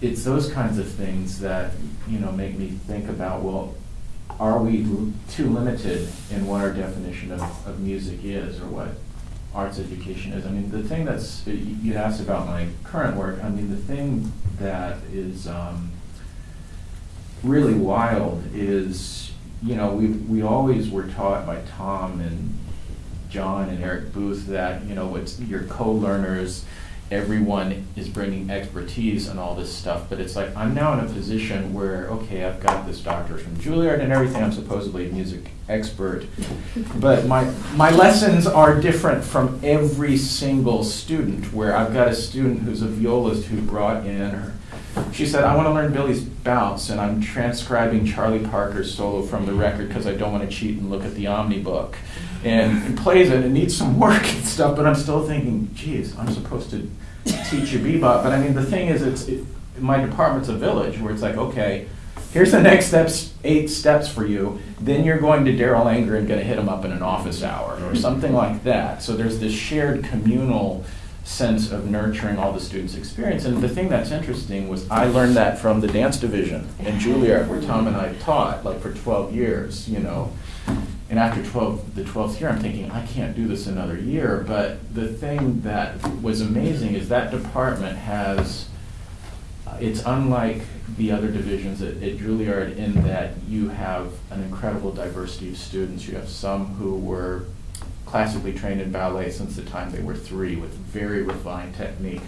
it's those kinds of things that you know make me think about well are we too limited in what our definition of, of music is or what arts education is. I mean the thing that's you asked about my current work i mean the thing that is um, really wild is you know we, we always were taught by tom and john and eric booth that you know it's your co-learners everyone is bringing expertise and all this stuff, but it's like I'm now in a position where, okay, I've got this doctor from Juilliard and everything, I'm supposedly a music expert, but my, my lessons are different from every single student, where I've got a student who's a violist who brought in her, she said, I want to learn Billie's Bounce, and I'm transcribing Charlie Parker's solo from the record because I don't want to cheat and look at the Omnibook. And he plays it, it needs some work and stuff, but I'm still thinking, geez, I'm supposed to teach you bebop. But I mean, the thing is, it's, it, my department's a village where it's like, okay, here's the next steps, eight steps for you. Then you're going to Darol Anger and gonna hit him up in an office hour or something like that. So there's this shared communal sense of nurturing all the students' experience. And the thing that's interesting was I learned that from the dance division in Juilliard, where Tom and I taught, like for 12 years, you know. And after 12, the 12th year, I'm thinking, I can't do this another year. But the thing that was amazing is that department has, uh, it's unlike the other divisions at, at Juilliard in that you have an incredible diversity of students. You have some who were classically trained in ballet since the time they were three with very refined technique.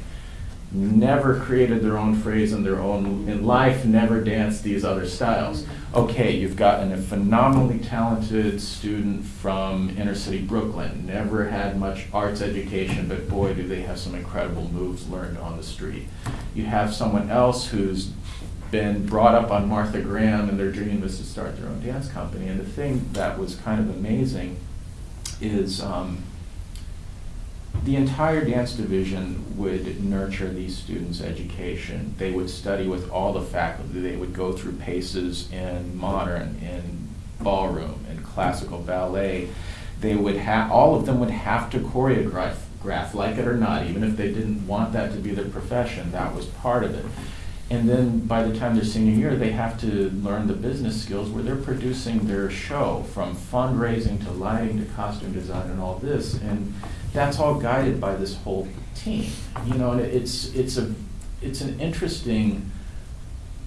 Never created their own phrase in their own, in life, never danced these other styles. Okay, you've gotten a phenomenally talented student from inner city Brooklyn, never had much arts education, but boy, do they have some incredible moves learned on the street. You have someone else who's been brought up on Martha Graham and their dream was to start their own dance company. And the thing that was kind of amazing is um, the entire dance division would nurture these students' education. They would study with all the faculty. They would go through paces in modern, in ballroom, in classical ballet. They would have all of them would have to choreograph, graph, like it or not, even if they didn't want that to be their profession. That was part of it. And then by the time they're senior year, they have to learn the business skills where they're producing their show from fundraising to lighting to costume design and all this. And that's all guided by this whole team. You know, and it's it's a it's an interesting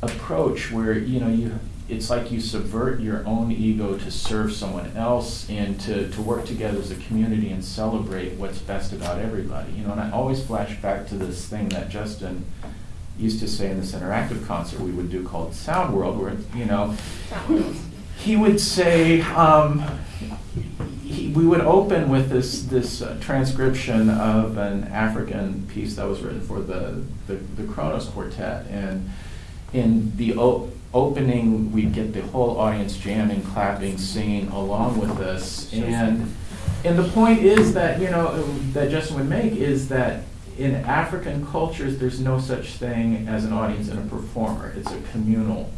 approach where you know you it's like you subvert your own ego to serve someone else and to, to work together as a community and celebrate what's best about everybody. You know, and I always flash back to this thing that Justin used to say in this interactive concert we would do called Sound World, where you know he would say um, he, we would open with this this uh, transcription of an African piece that was written for the the, the Kronos Quartet, and in the o- opening we'd get the whole audience jamming, clapping, singing along with us, and and the point is that you know that Justin would make is that in African cultures, there's no such thing as an audience and a performer. It's a communal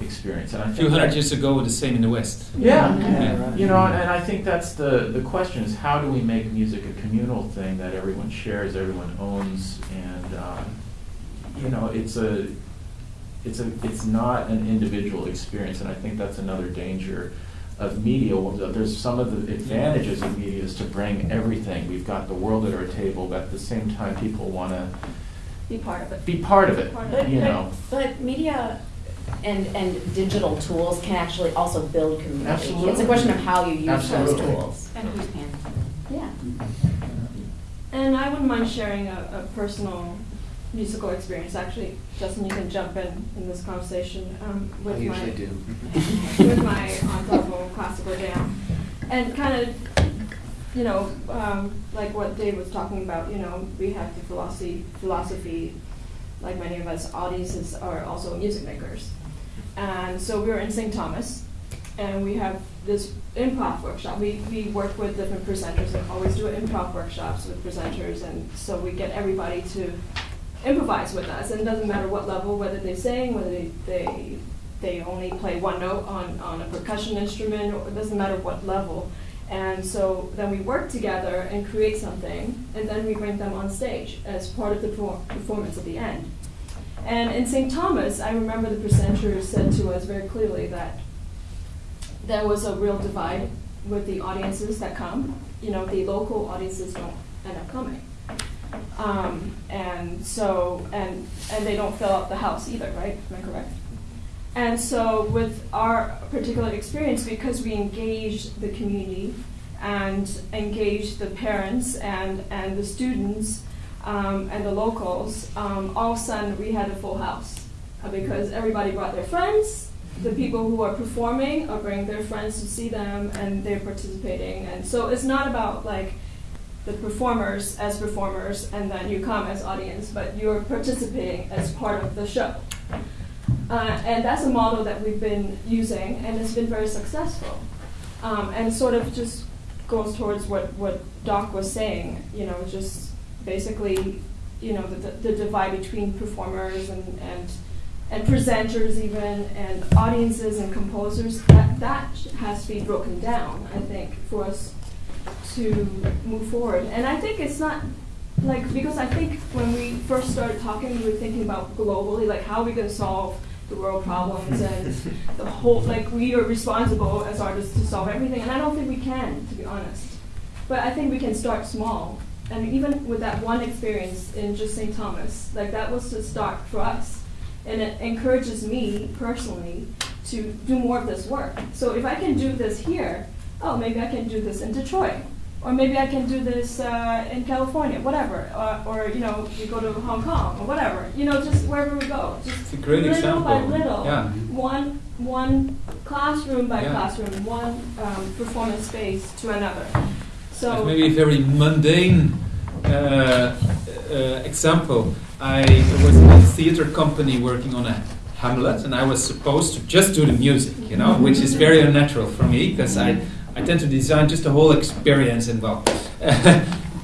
experience. And I A think few hundred that- years ago, the same in the West. Yeah, Yeah. you know, and, and I think that's the, the question is how do we make music a communal thing that everyone shares, everyone owns, and um, you know, it's a it's a it's not an individual experience, and I think that's another danger of media. There's some of the advantages of media is to bring everything. We've got the world at our table, but at the same time, people want to Be part of it. be part of it. Part of But, You but- know. but media and, and digital tools can actually also build community. Absolutely. It's a question of how you use those tools. And who's paying? Yeah. And I wouldn't mind sharing a, a personal musical experience. Actually, Justin, you can jump in in this conversation um, with I my do. with my ensemble classical jam, and kind of, you know, um, like what Dave was talking about. You know, we have the philosophy philosophy, like many of us audiences are also music makers, and so we were in St. Thomas, and we have this improv workshop. We, we work with different presenters and always do improv workshops with presenters, and so we get everybody to improvise with us. And it doesn't matter what level, whether they sing, whether they, they, they only play one note on, on a percussion instrument, or it doesn't matter what level. And so then we work together and create something, and then we bring them on stage as part of the perfor- performance at the end. And in St. Thomas, I remember the presenter said to us very clearly that there was a real divide with the audiences that come. You know, the local audiences don't end up coming. Um, and so, and, and they don't fill up the house either, right? Am I correct? And so, with our particular experience, because we engaged the community and engaged the parents and, and the students um, and the locals, um, all of a sudden we had a full house uh, because everybody brought their friends. The people who are performing are bringing their friends to see them, and they're participating. And so, it's not about like the performers as performers and then you come as audience, but you're participating as part of the show. Uh, and that's a model that we've been using and it's been very successful. Um, and sort of just goes towards what, what Doc was saying, you know, just basically, you know, the, the divide between performers and, and and presenters even, and audiences and composers, that, that has to be broken down, I think, for us to move forward. And I think it's not like because I think when we first started talking, we were thinking about globally, like how are we going to solve the world problems and the whole like we are responsible as artists to solve everything, and I don't think we can, to be honest. But I think we can start small, and even with that one experience in just St. Thomas, like that was the start for us, and it encourages me personally to do more of this work. So if I can do this here, oh, maybe I can do this in Detroit or maybe I can do this uh, in California, whatever, or, or you know, we go to Hong Kong or whatever, you know, just wherever we go, just It's a great little example. by little, Yeah. one one classroom by Yeah. classroom, one um, performance space to another. So maybe a very mundane uh, uh, example. I was in a theater company working on a Hamlet, and I was supposed to just do the music, you know, which is very unnatural for me because I, I tend to design just the whole experience and well.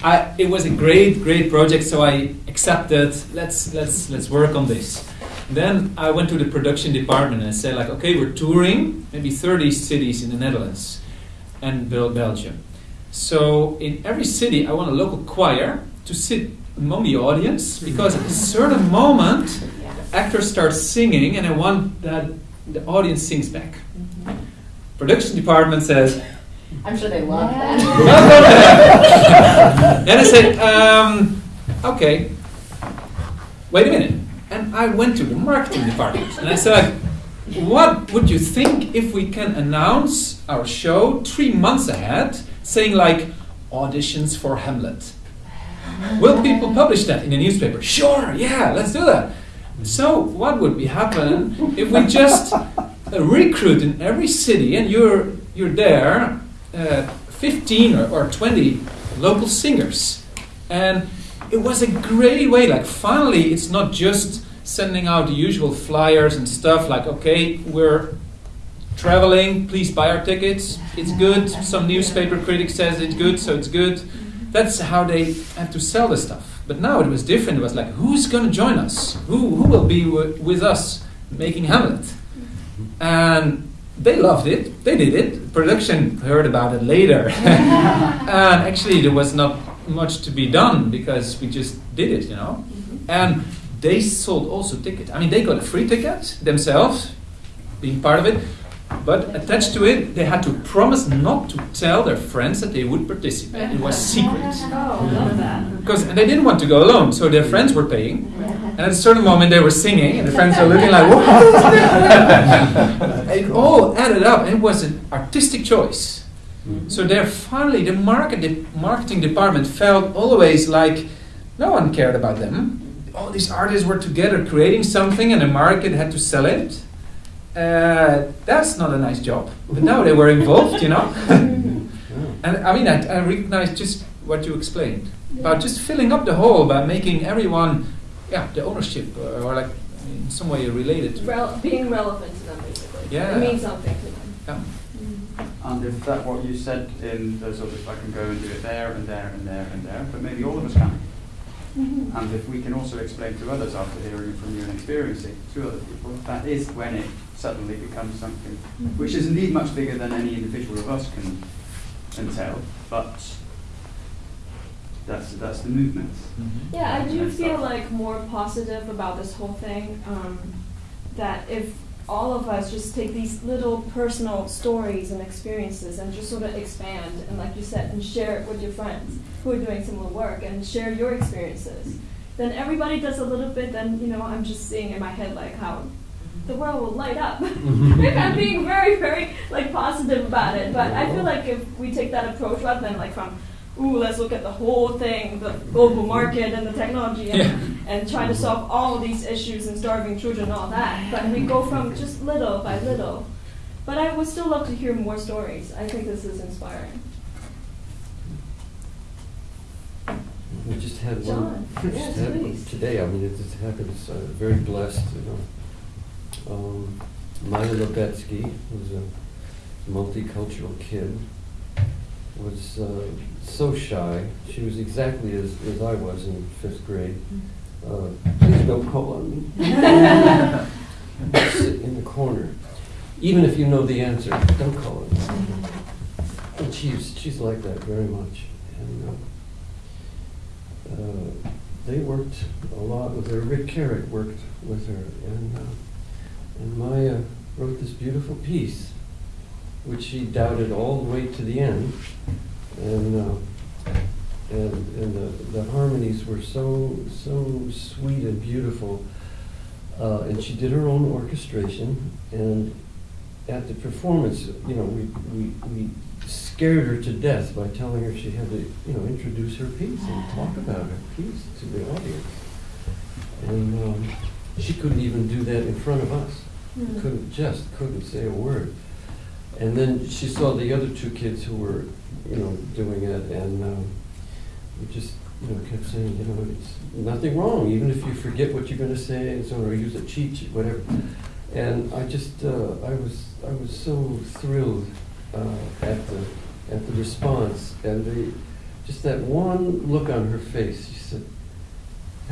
I, it was a great, great project, so I accepted. Let's let's let's work on this. Then I went to the production department and I said like, okay, we're touring maybe 30 cities in the Netherlands and Belgium. So in every city, I want a local choir to sit among the audience because at a certain moment, the actor starts singing, and I want that the audience sings back. Mm-hmm. Production department says, I'm sure they love that. then I said, um, okay, wait a minute. And I went to the marketing department and I said, what would you think if we can announce our show three months ahead, saying like auditions for Hamlet? Will people publish that in the newspaper? Sure, yeah, let's do that. So, what would be happen if we just uh, recruit in every city and you're you're there, uh, 15 or, or 20 local singers, and it was a great way. Like finally, it's not just sending out the usual flyers and stuff. Like okay, we're traveling. Please buy our tickets. It's good. Some newspaper critic says it's good, so it's good. That's how they have to sell the stuff. But now it was different. It was like, who's going to join us? Who who will be wi- with us making Hamlet? And they loved it. They did it. Production heard about it later. and actually, there was not much to be done because we just did it, you know. Mm-hmm. And they sold also tickets. I mean, they got a free ticket themselves, being part of it. But attached to it, they had to promise not to tell their friends that they would participate. It was secret. Oh, love that. Because and they didn't want to go alone, so their friends were paying. And at a certain moment, they were singing, and the friends were looking like, "What?" it all added up, and it was an artistic choice. So there, finally, the market, the marketing department felt always like no one cared about them. All these artists were together creating something, and the market had to sell it. Uh, that's not a nice job. But now they were involved, you know. and I mean, I, I recognize just what you explained about just filling up the hole by making everyone, yeah, the ownership uh, or like in some way related to. Rel- being relevant to them, basically. Yeah. It means something to them. Yeah. And if that what you said in the sort of I can go and do it there and there and there and there, but maybe all of us can. Mhm. And if we can also explain to others after hearing it from you and experiencing it to other people, that is when it suddenly becomes something which is indeed much bigger than any individual of us can, can tell, but that's, that's the movement. Yeah, I do feel like more positive about this whole thing. Um, that if all of us just take these little personal stories and experiences and just sort of expand and, like you said, and share it with your friends who are doing similar work and share your experiences, then everybody does a little bit. Then you know, I'm just seeing in my head like how the world will light up. I'm being very, very like positive about it, but I feel like if we take that approach rather than like from ooh, let's look at the whole thing, the global market and the technology, and, Yeah. and try to solve all these issues and starving children and all that. But we go from just little by little. But I would still love to hear more stories. I think this is inspiring. We just had one. Just yes, had one. Today, I mean, it just happens, uh, very blessed, you know. Um, Maya Lebetsky, was a multicultural kid, was uh, so shy. She was exactly as, as I was in fifth grade. Uh, please don't call on me. sit in the corner. Even if you know the answer, don't call it. And she's, she's like that very much. And uh, uh, they worked a lot with her. Rick Carrick worked with her. And, uh, and Maya wrote this beautiful piece, which she doubted all the way to the end. And, uh, and, and the, the harmonies were so, so sweet and beautiful. Uh, and she did her own orchestration. And at the performance, you know, we, we, we scared her to death by telling her she had to, you know, introduce her piece and talk about her piece to the audience. And um, she couldn't even do that in front of us. Hmm. Couldn't, just couldn't say a word. And then she saw the other two kids who were, you know, doing it, and um, we just, you know, kept saying, you know, it's nothing wrong, even if you forget what you're going to say, and so, or use a cheat sheet, whatever. And I just, uh, I was, I was so thrilled uh, at the, at the response, and the, just that one look on her face. She said,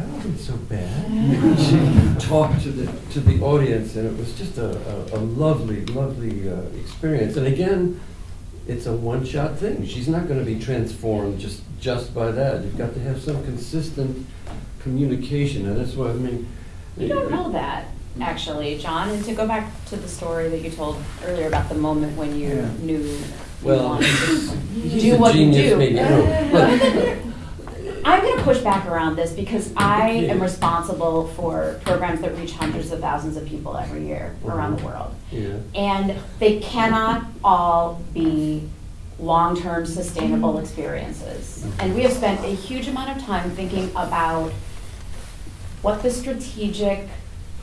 "That wasn't so bad." she talked to the to the audience, and it was just a, a, a lovely, lovely uh, experience. And again, it's a one-shot thing. She's not going to be transformed just just by that. You've got to have some consistent communication, and that's what I mean. You don't know that, actually, John. And to go back to the story that you told earlier about the moment when you Yeah. knew you Well, wanted he's- to do a what you genius, do. maybe, I don't know. I'm going to push back around this because I am responsible for programs that reach hundreds of thousands of people every year around the world. Yeah. And they cannot all be long-term sustainable experiences. And we have spent a huge amount of time thinking about what the strategic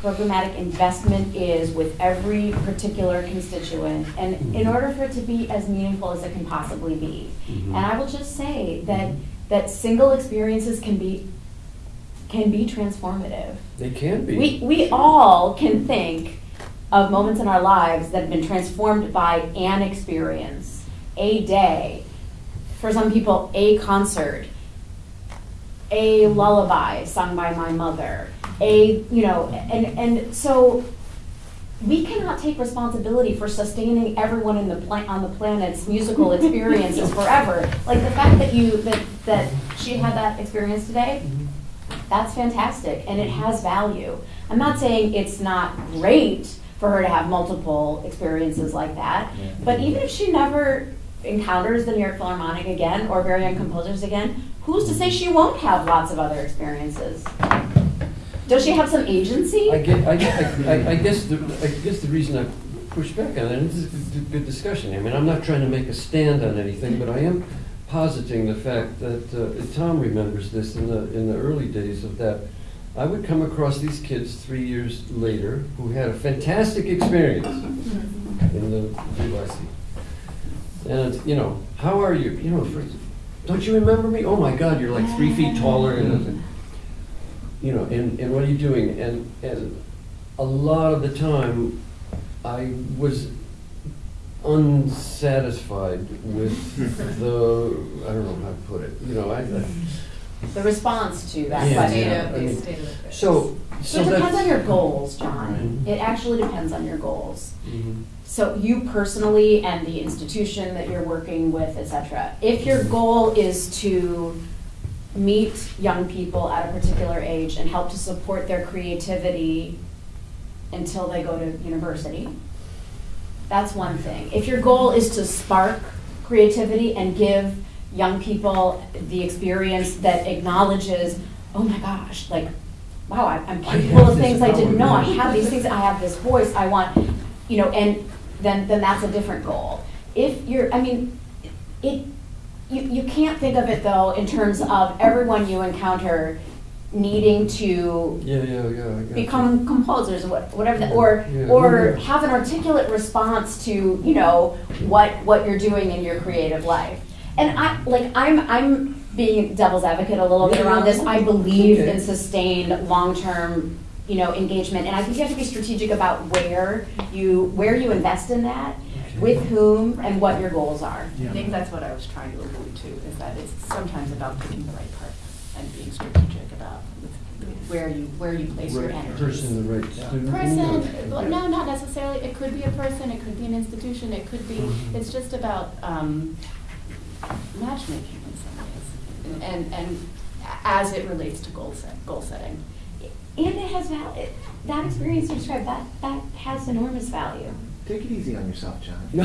programmatic investment is with every particular constituent, and in order for it to be as meaningful as it can possibly be. Mhm. And I will just say that, that single experiences can be, can be transformative. They can be. We, we all can think of moments in our lives that have been transformed by an experience, a day, for some people, a concert, a lullaby sung by my mother, a, you know, and, and so we cannot take responsibility for sustaining everyone in the on the planet's musical experiences forever. Like the fact that you, that, that she had that experience today, mm-hmm. that's fantastic and it has value. I'm not saying it's not great for her to have multiple experiences like that, but even if she never encounters the New York Philharmonic again or very young composers again, who's to say she won't have lots of other experiences? Does she have some agency? I get, I, get- I, I guess the, I guess the reason I push back on it, and this is a good- good discussion, I mean, I'm not trying to make a stand on anything, but I am positing the fact that, uh, Tom remembers this in the, in the early days of that. I would come across these kids three years later who had a fantastic experience in the VYC. And, you know, how are you, you know, first, don't you remember me? Oh my God, you're like three feet taller and, you know, and, and what are you doing? And, and a lot of the time, I was unsatisfied with the, I don't know how to put it, you know, I, I- The response to that Yeah, question. yeah, I mean, So, So so it depends that. on your goals, John. Right. It actually depends on your goals. Mhm. So you personally and the institution that you're working with, et cetera, if your goal is to meet young people at a particular age and help to support their creativity until they go to university, that's one thing. If your goal is to spark creativity and give young people the experience that acknowledges, oh my gosh, like, wow, I- I'm I capable of things I didn't know. I have these things, I have this voice, I want, you know, and then, then that's a different goal. If you're, I mean, it, you, you can't think of it though in terms of everyone you encounter needing to Yeah, yeah, yeah, got you. become composers, or whatever, the- or, or have an articulate response to, you know, what, what you're doing in your creative life. And I, like, I'm, I'm being devil's advocate a little bit around this, I believe in sustained, long-term, you know, engagement, and I think you have to be strategic about where you, where you invest in that, with whom, and what your goals are. I think that's what I was trying to allude to, is that it's sometimes about picking the right partner and being strategic about with, with where you, where you place your energy. person, the right student. Person, well, no, not necessarily, it could be a person, it could be an institution, it could be, Mhm. it's just about, um, matchmaking in some ways. And, and, and as it relates to goal set, goal setting. And it has val, it- that experience you described, that, that has enormous value. Take it easy on yourself, John. But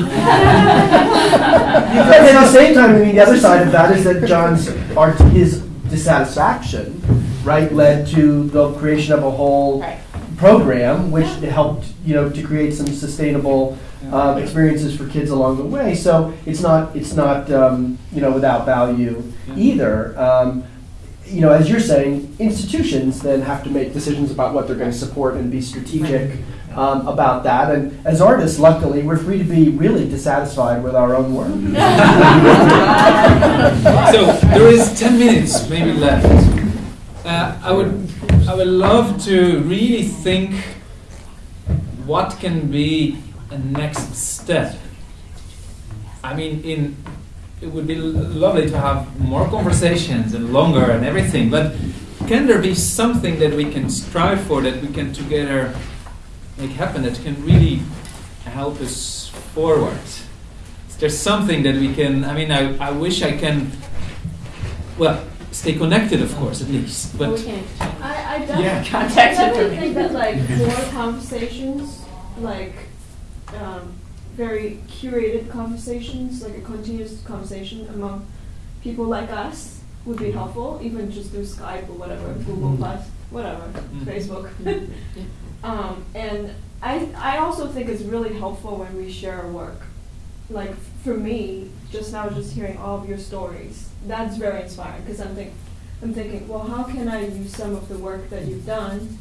at the same time, I mean, the other side of that is that John's art, his dissatisfaction, right, led to the creation of a whole Right. program, which helped, you know, to create some sustainable um, experiences for kids along the way. So it's not, it's not, um, you know, without value either. Um, you know, as you're saying, institutions then have to make decisions about what they're going to support and be strategic um, about that. And as artists, luckily, we're free to be really dissatisfied with our own work. so there is 10 minutes maybe left. Uh, I would I would love to really think what can be a next step. I mean, in it would be lovely to have more conversations and longer and everything, but can there be something that we can strive for that we can together make happen that can really help us forward? Is there something that we can? I mean, I, I wish I can. Well, stay connected, of course, at least. But I, I Yeah. definitely, Contact I definitely information. think that like more conversations, like um, very curated conversations, like a continuous conversation among people like us would be helpful, even just through Skype or whatever, Google Plus, whatever, Mhm. Facebook. um, and I, I also think it's really helpful when we share our work. Like for me, just now, just hearing all of your stories, that's very inspiring because I'm think, I'm thinking, well, how can I use some of the work that you've done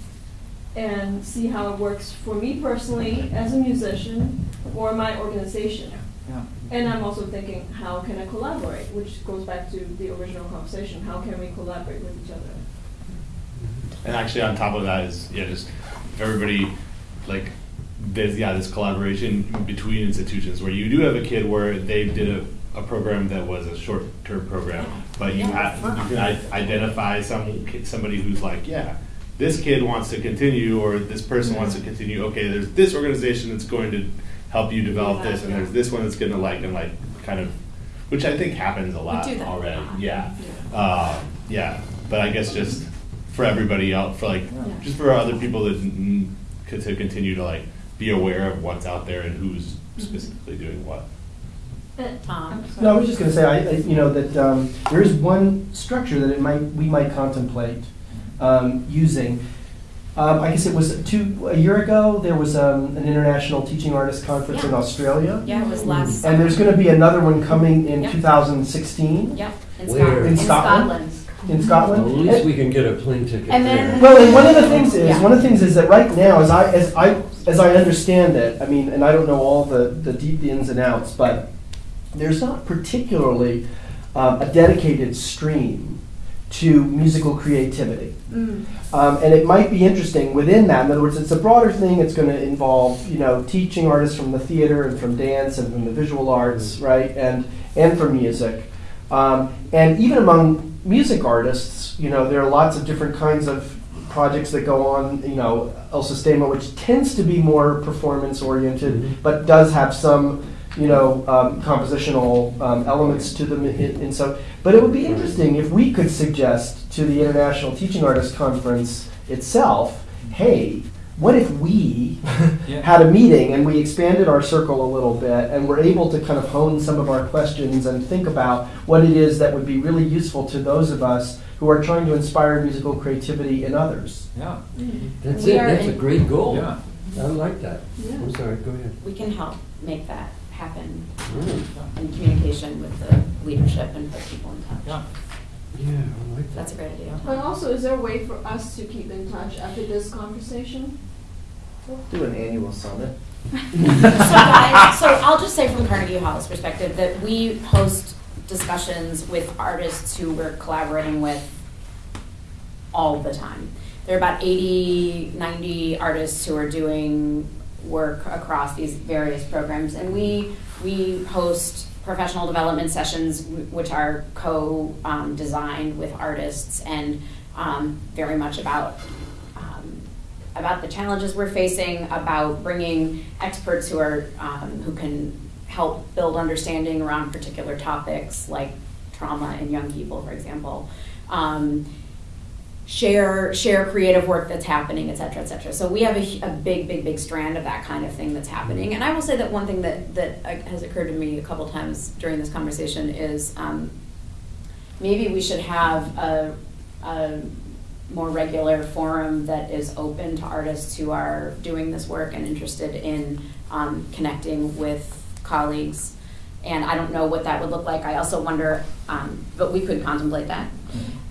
and see how it works for me personally as a musician or my organization? Yeah. And I'm also thinking, how can I collaborate? Which goes back to the original conversation. How can we collaborate with each other? And actually, on top of that is yeah, just if everybody like there's yeah this collaboration between institutions where you do have a kid where they did a, a program that was a short term program, but you Yeah, have you can i- identify some somebody who's like yeah. This kid wants to continue, or this person wants to continue. Okay, there's this organization that's going to help you develop this, and there's this one that's going to like and like kind of, which I think happens a lot do that a already. Yeah, uh, yeah. But I guess just for everybody else, for like, Yeah. just for other people that to continue to like be aware of what's out there and who's specifically doing what. Tom. No, I was just going to say, I, I, you know, that um, there is one structure that it might we might contemplate um, using. Um, I guess it was two a year ago. There was um, an international teaching artist conference in Australia, Yeah, it was last and there's going to be another one coming in Yep. 2016 Yep, in Where? Scotland. In Scotland? in Scotland. Well, at least we can get a plane ticket And there. then- Well, and one of the things is, Yeah. one of the things is that right now, as I, as I, as I understand it, I mean, and I don't know all the, the deep ins and outs, but there's not particularly um, a dedicated stream to musical creativity. Mm. Um, and it might be interesting within that. In other words, it's a broader thing. It's going to involve, you know, teaching artists from the theater and from dance and from the visual arts, right, and and from music. Um, and even among music artists, you know, there are lots of different kinds of projects that go on. You know, El Sistema, which tends to be more performance oriented, Mhm. but does have some, you know, um, compositional um, elements to them. And so, but it would be interesting if we could suggest to the International Teaching Artists Conference itself, hey. What if we Yeah. had a meeting and we expanded our circle a little bit and were able to kind of hone some of our questions and think about what it is that would be really useful to those of us who are trying to inspire musical creativity in others? Yeah. That's We it, that's a great goal. Yeah. I like that. Yeah. I'm sorry, go ahead. We can help make that happen Mm. in communication with the leadership and put people in touch. Yeah. Yeah, I like that. That's a great idea. But also, is there a way for us to keep in touch after this conversation? Do an annual summit. so guys, so I'll just say from Carnegie Hall's perspective that we host discussions with artists who we're collaborating with all the time. There are about 80, 90 artists who are doing work across these various programs, and we we host professional development sessions which are co-designed with artists and um, very much about um, about the challenges we're facing, about bringing experts who are um, who can help build understanding around particular topics like trauma in young people, for example. Um, share share creative work that's happening, et cetera, et cetera. So we have a, a big, big, big strand of that kind of thing that's happening. And I will say that one thing that that uh, has occurred to me a couple times during this conversation is um, maybe we should have a, a more regular forum that is open to artists who are doing this work and interested in um, connecting with colleagues. And I don't know what that would look like. I also wonder, um, but we could contemplate that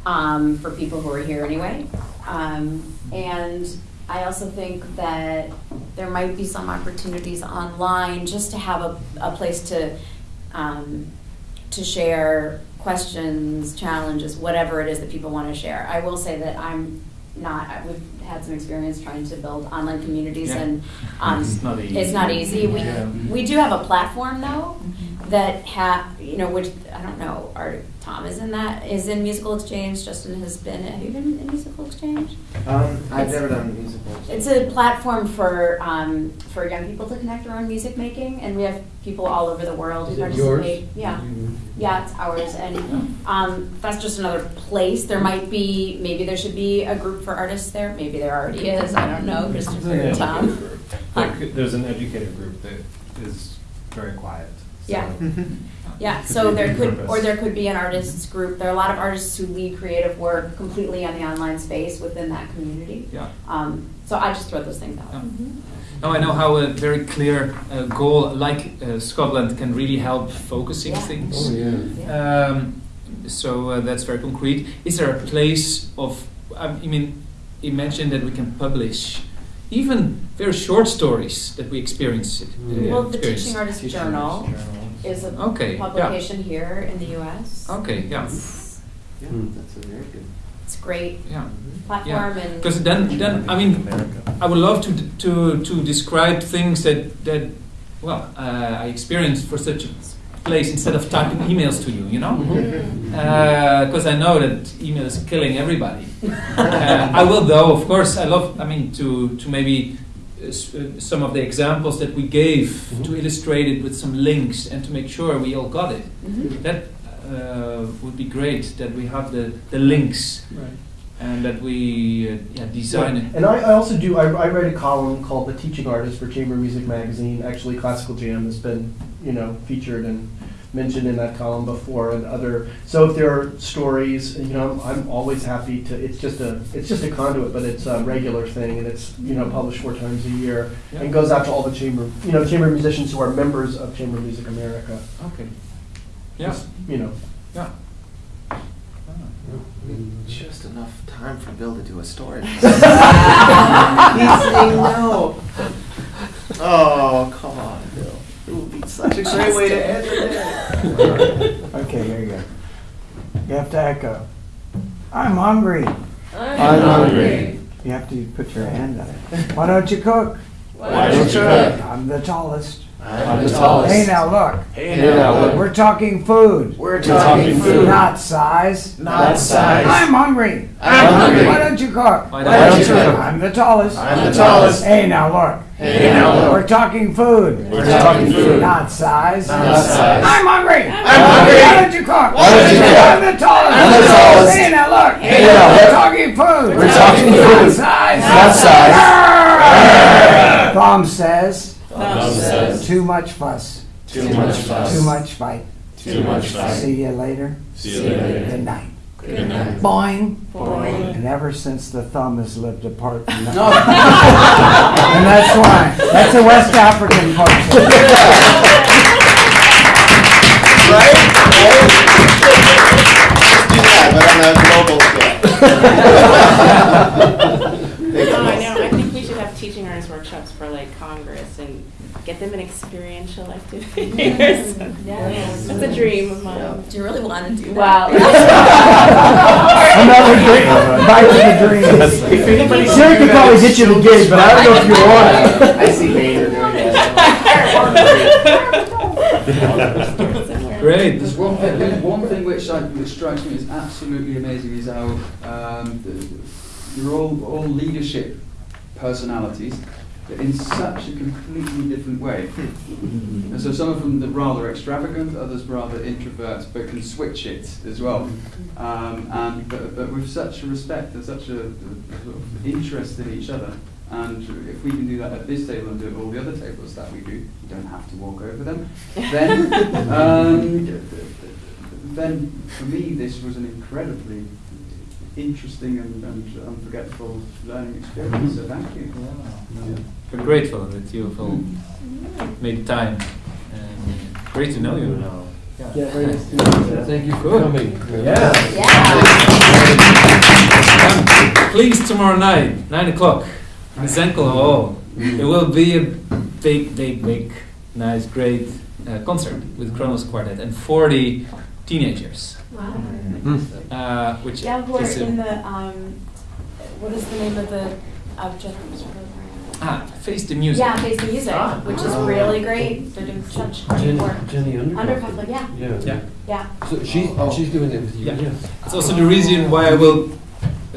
um, for people who are here anyway. Um, and I also think that there might be some opportunities online just to have a, a place to um, to share questions, challenges, whatever it is that people want to share. I will say that I'm not. We've had some experience trying to build online communities, Yeah. and um, It's not easy. It's not easy. We Yeah. we do have a platform though that have you know which I don't know. Our Tom is in that is in musical exchange. Justin has been. Have you been in musical exchange? Um, I've It's- never done musical. It's a platform for um, for young people to connect around music making, and we have people all over the world who Is it yours? participate. Yeah, yeah, it's ours, and um, that's just another place. There might be maybe there should be a group for artists there. Maybe there already is. I don't know, Christopher, Tom. There There's an educator group that is very quiet. So- Yeah. Yeah, so there could, or there could be an artists group. There are a lot of artists who lead creative work completely on the online space within that community. Yeah. Um, so I just throw those things out. Now I know how a very clear uh, goal like uh, Scotland can really help focusing Yeah. things. Oh, yeah. Um, so uh, that's very concrete. Is there a place of? I mean, imagine that we can publish even very short stories that we experience. Uh, Well, the experience. Teaching Artist Journal is a Okay, yeah. publication here in the U.S. Okay, yeah. It's, Yeah, that's a very good. it's a great Yeah. platform and. Because then, then I mean, I would love to to to describe things that that well uh, I experienced for such a place instead of typing emails to you, you know, because I know that email is killing everybody. uh, I will though, of course, I love. I mean, to to maybe. S- Some of the examples that we gave to illustrate it with some links and to make sure we all got it. Mhm. That uh, would be great. That we have the, the links Right. and that we uh, yeah, design it. And I, I also do, I, I write a column called The Teaching Artist for Chamber Music Magazine. Actually, Classical Jam has been, you know, featured and mentioned in that column before and other, so if there are stories, you know, I'm always happy to, it's just a, it's just a conduit, but it's a regular thing and it's, you know, published four times a year Yeah. and goes out to all the chamber, you know, chamber musicians who are members of Chamber Music America. Okay. Yeah. Just, You know. Yeah. Just enough time for Bill to do a story. He's saying no. Oh, come on, such a great way to end the day. Okay, here you go. You have to echo. I'm hungry. I'm hungry. You have to put your hand on it. Why don't you cook? Why don't you cook? I'm the tallest. I'm the tallest. Hey now look. Hey, now look. We're talking food. We're talking food. Not size. Not size. I'm hungry. I'm hungry. Why don't you cook? Why don't you cook? I'm the tallest. I'm the tallest. Hey now look. Hey. We're talking food. We're talking food. Not size. Not size. I'm hungry. I'm hungry. Why don't you cook? Why don't you cook? I'm the tallest. I'm the tallest. Hey now look. Hey, now We're talking food. We're talking Not food. size. Not size. Thumb says. Thumb says. Too much fuss. Too much fuss. Too much fight. Too much fight. See you later. See you later. Good night. Good night. Boing. Boing. And ever since the thumb has lived apart from the And that's why. That's a West African function. No, I know. I think we should have teaching artist workshops for like Congress and get them an experiential activities. Yes. That's a dream of mine. Do you really want to do that? Wow. Another dream. Back to the dreams. If anybody, Sarah could probably get you the gig, but I don't know if you want it. I see Maynard doing that. Great. There's one thing, there's one thing which, I, which strikes me as absolutely amazing is how um, the, you're all, all leadership personalities, but in such a completely different way. And so some of them are rather extravagant, others rather introverts, but can switch it as well. Um, and but, but with such a respect and such a, a sort of interest in each other. And if we can do that at this table and do it at all the other tables that we do, you don't have to walk over them. Then, um, then for me, this was an incredibly interesting and, and unforgettable learning experience. So thank you. We're grateful that you've all made time. And great to know you now. Yeah, very nice to meet you. Thank you for Good. coming. Come, Please, tomorrow night, 9 o'clock, in Zankel Hall. There will be a big, big, big, nice, great uh, concert with Kronos Quartet and 40 teenagers. Wow. Uh, which Yeah, who are in the, um, what is the name of the, of Jennifer's program? Ah, Face the Music. Yeah, Face the Music, Ah. which is really great. They're doing such great Jenny, work. Jenny Undercofler. Undercofler, yeah. Yeah. Yeah. Yeah. So she's, she's doing it with you, Yeah. yeah. It's also the reason why I will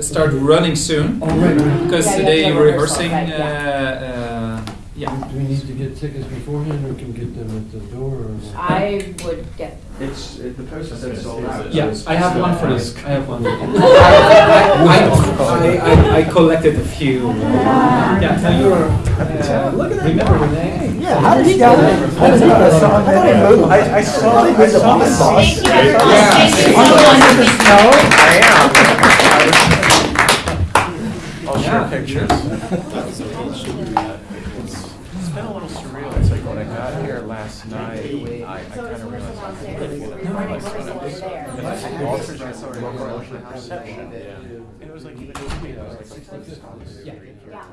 start running soon. Oh, right, right. Because Yeah, you today have to we're rehearsing. right, Uh, uh, yeah. Do we need to get tickets beforehand, or can we get them at the door, or? I would get. It's it, the poster said sold out. Yeah, so I have one for still- this. I have one. I, I, I, I collected a few. Yeah, now you're. Uh, look at that. Remember the name? Yeah, how did he get it? How did he get it? I thought he moved. I, I saw, I saw the sauce. Thank you, everyone. Thank you so Under much. the snow? I'll share pictures. It's been a little surreal. It's like when I got here last night, I, I kind of realized I couldn't believe it. We're running Like, rehearsal over there. and I had altered my sort of emotional perception. And it was like even just me, I was like? Yeah. Yeah.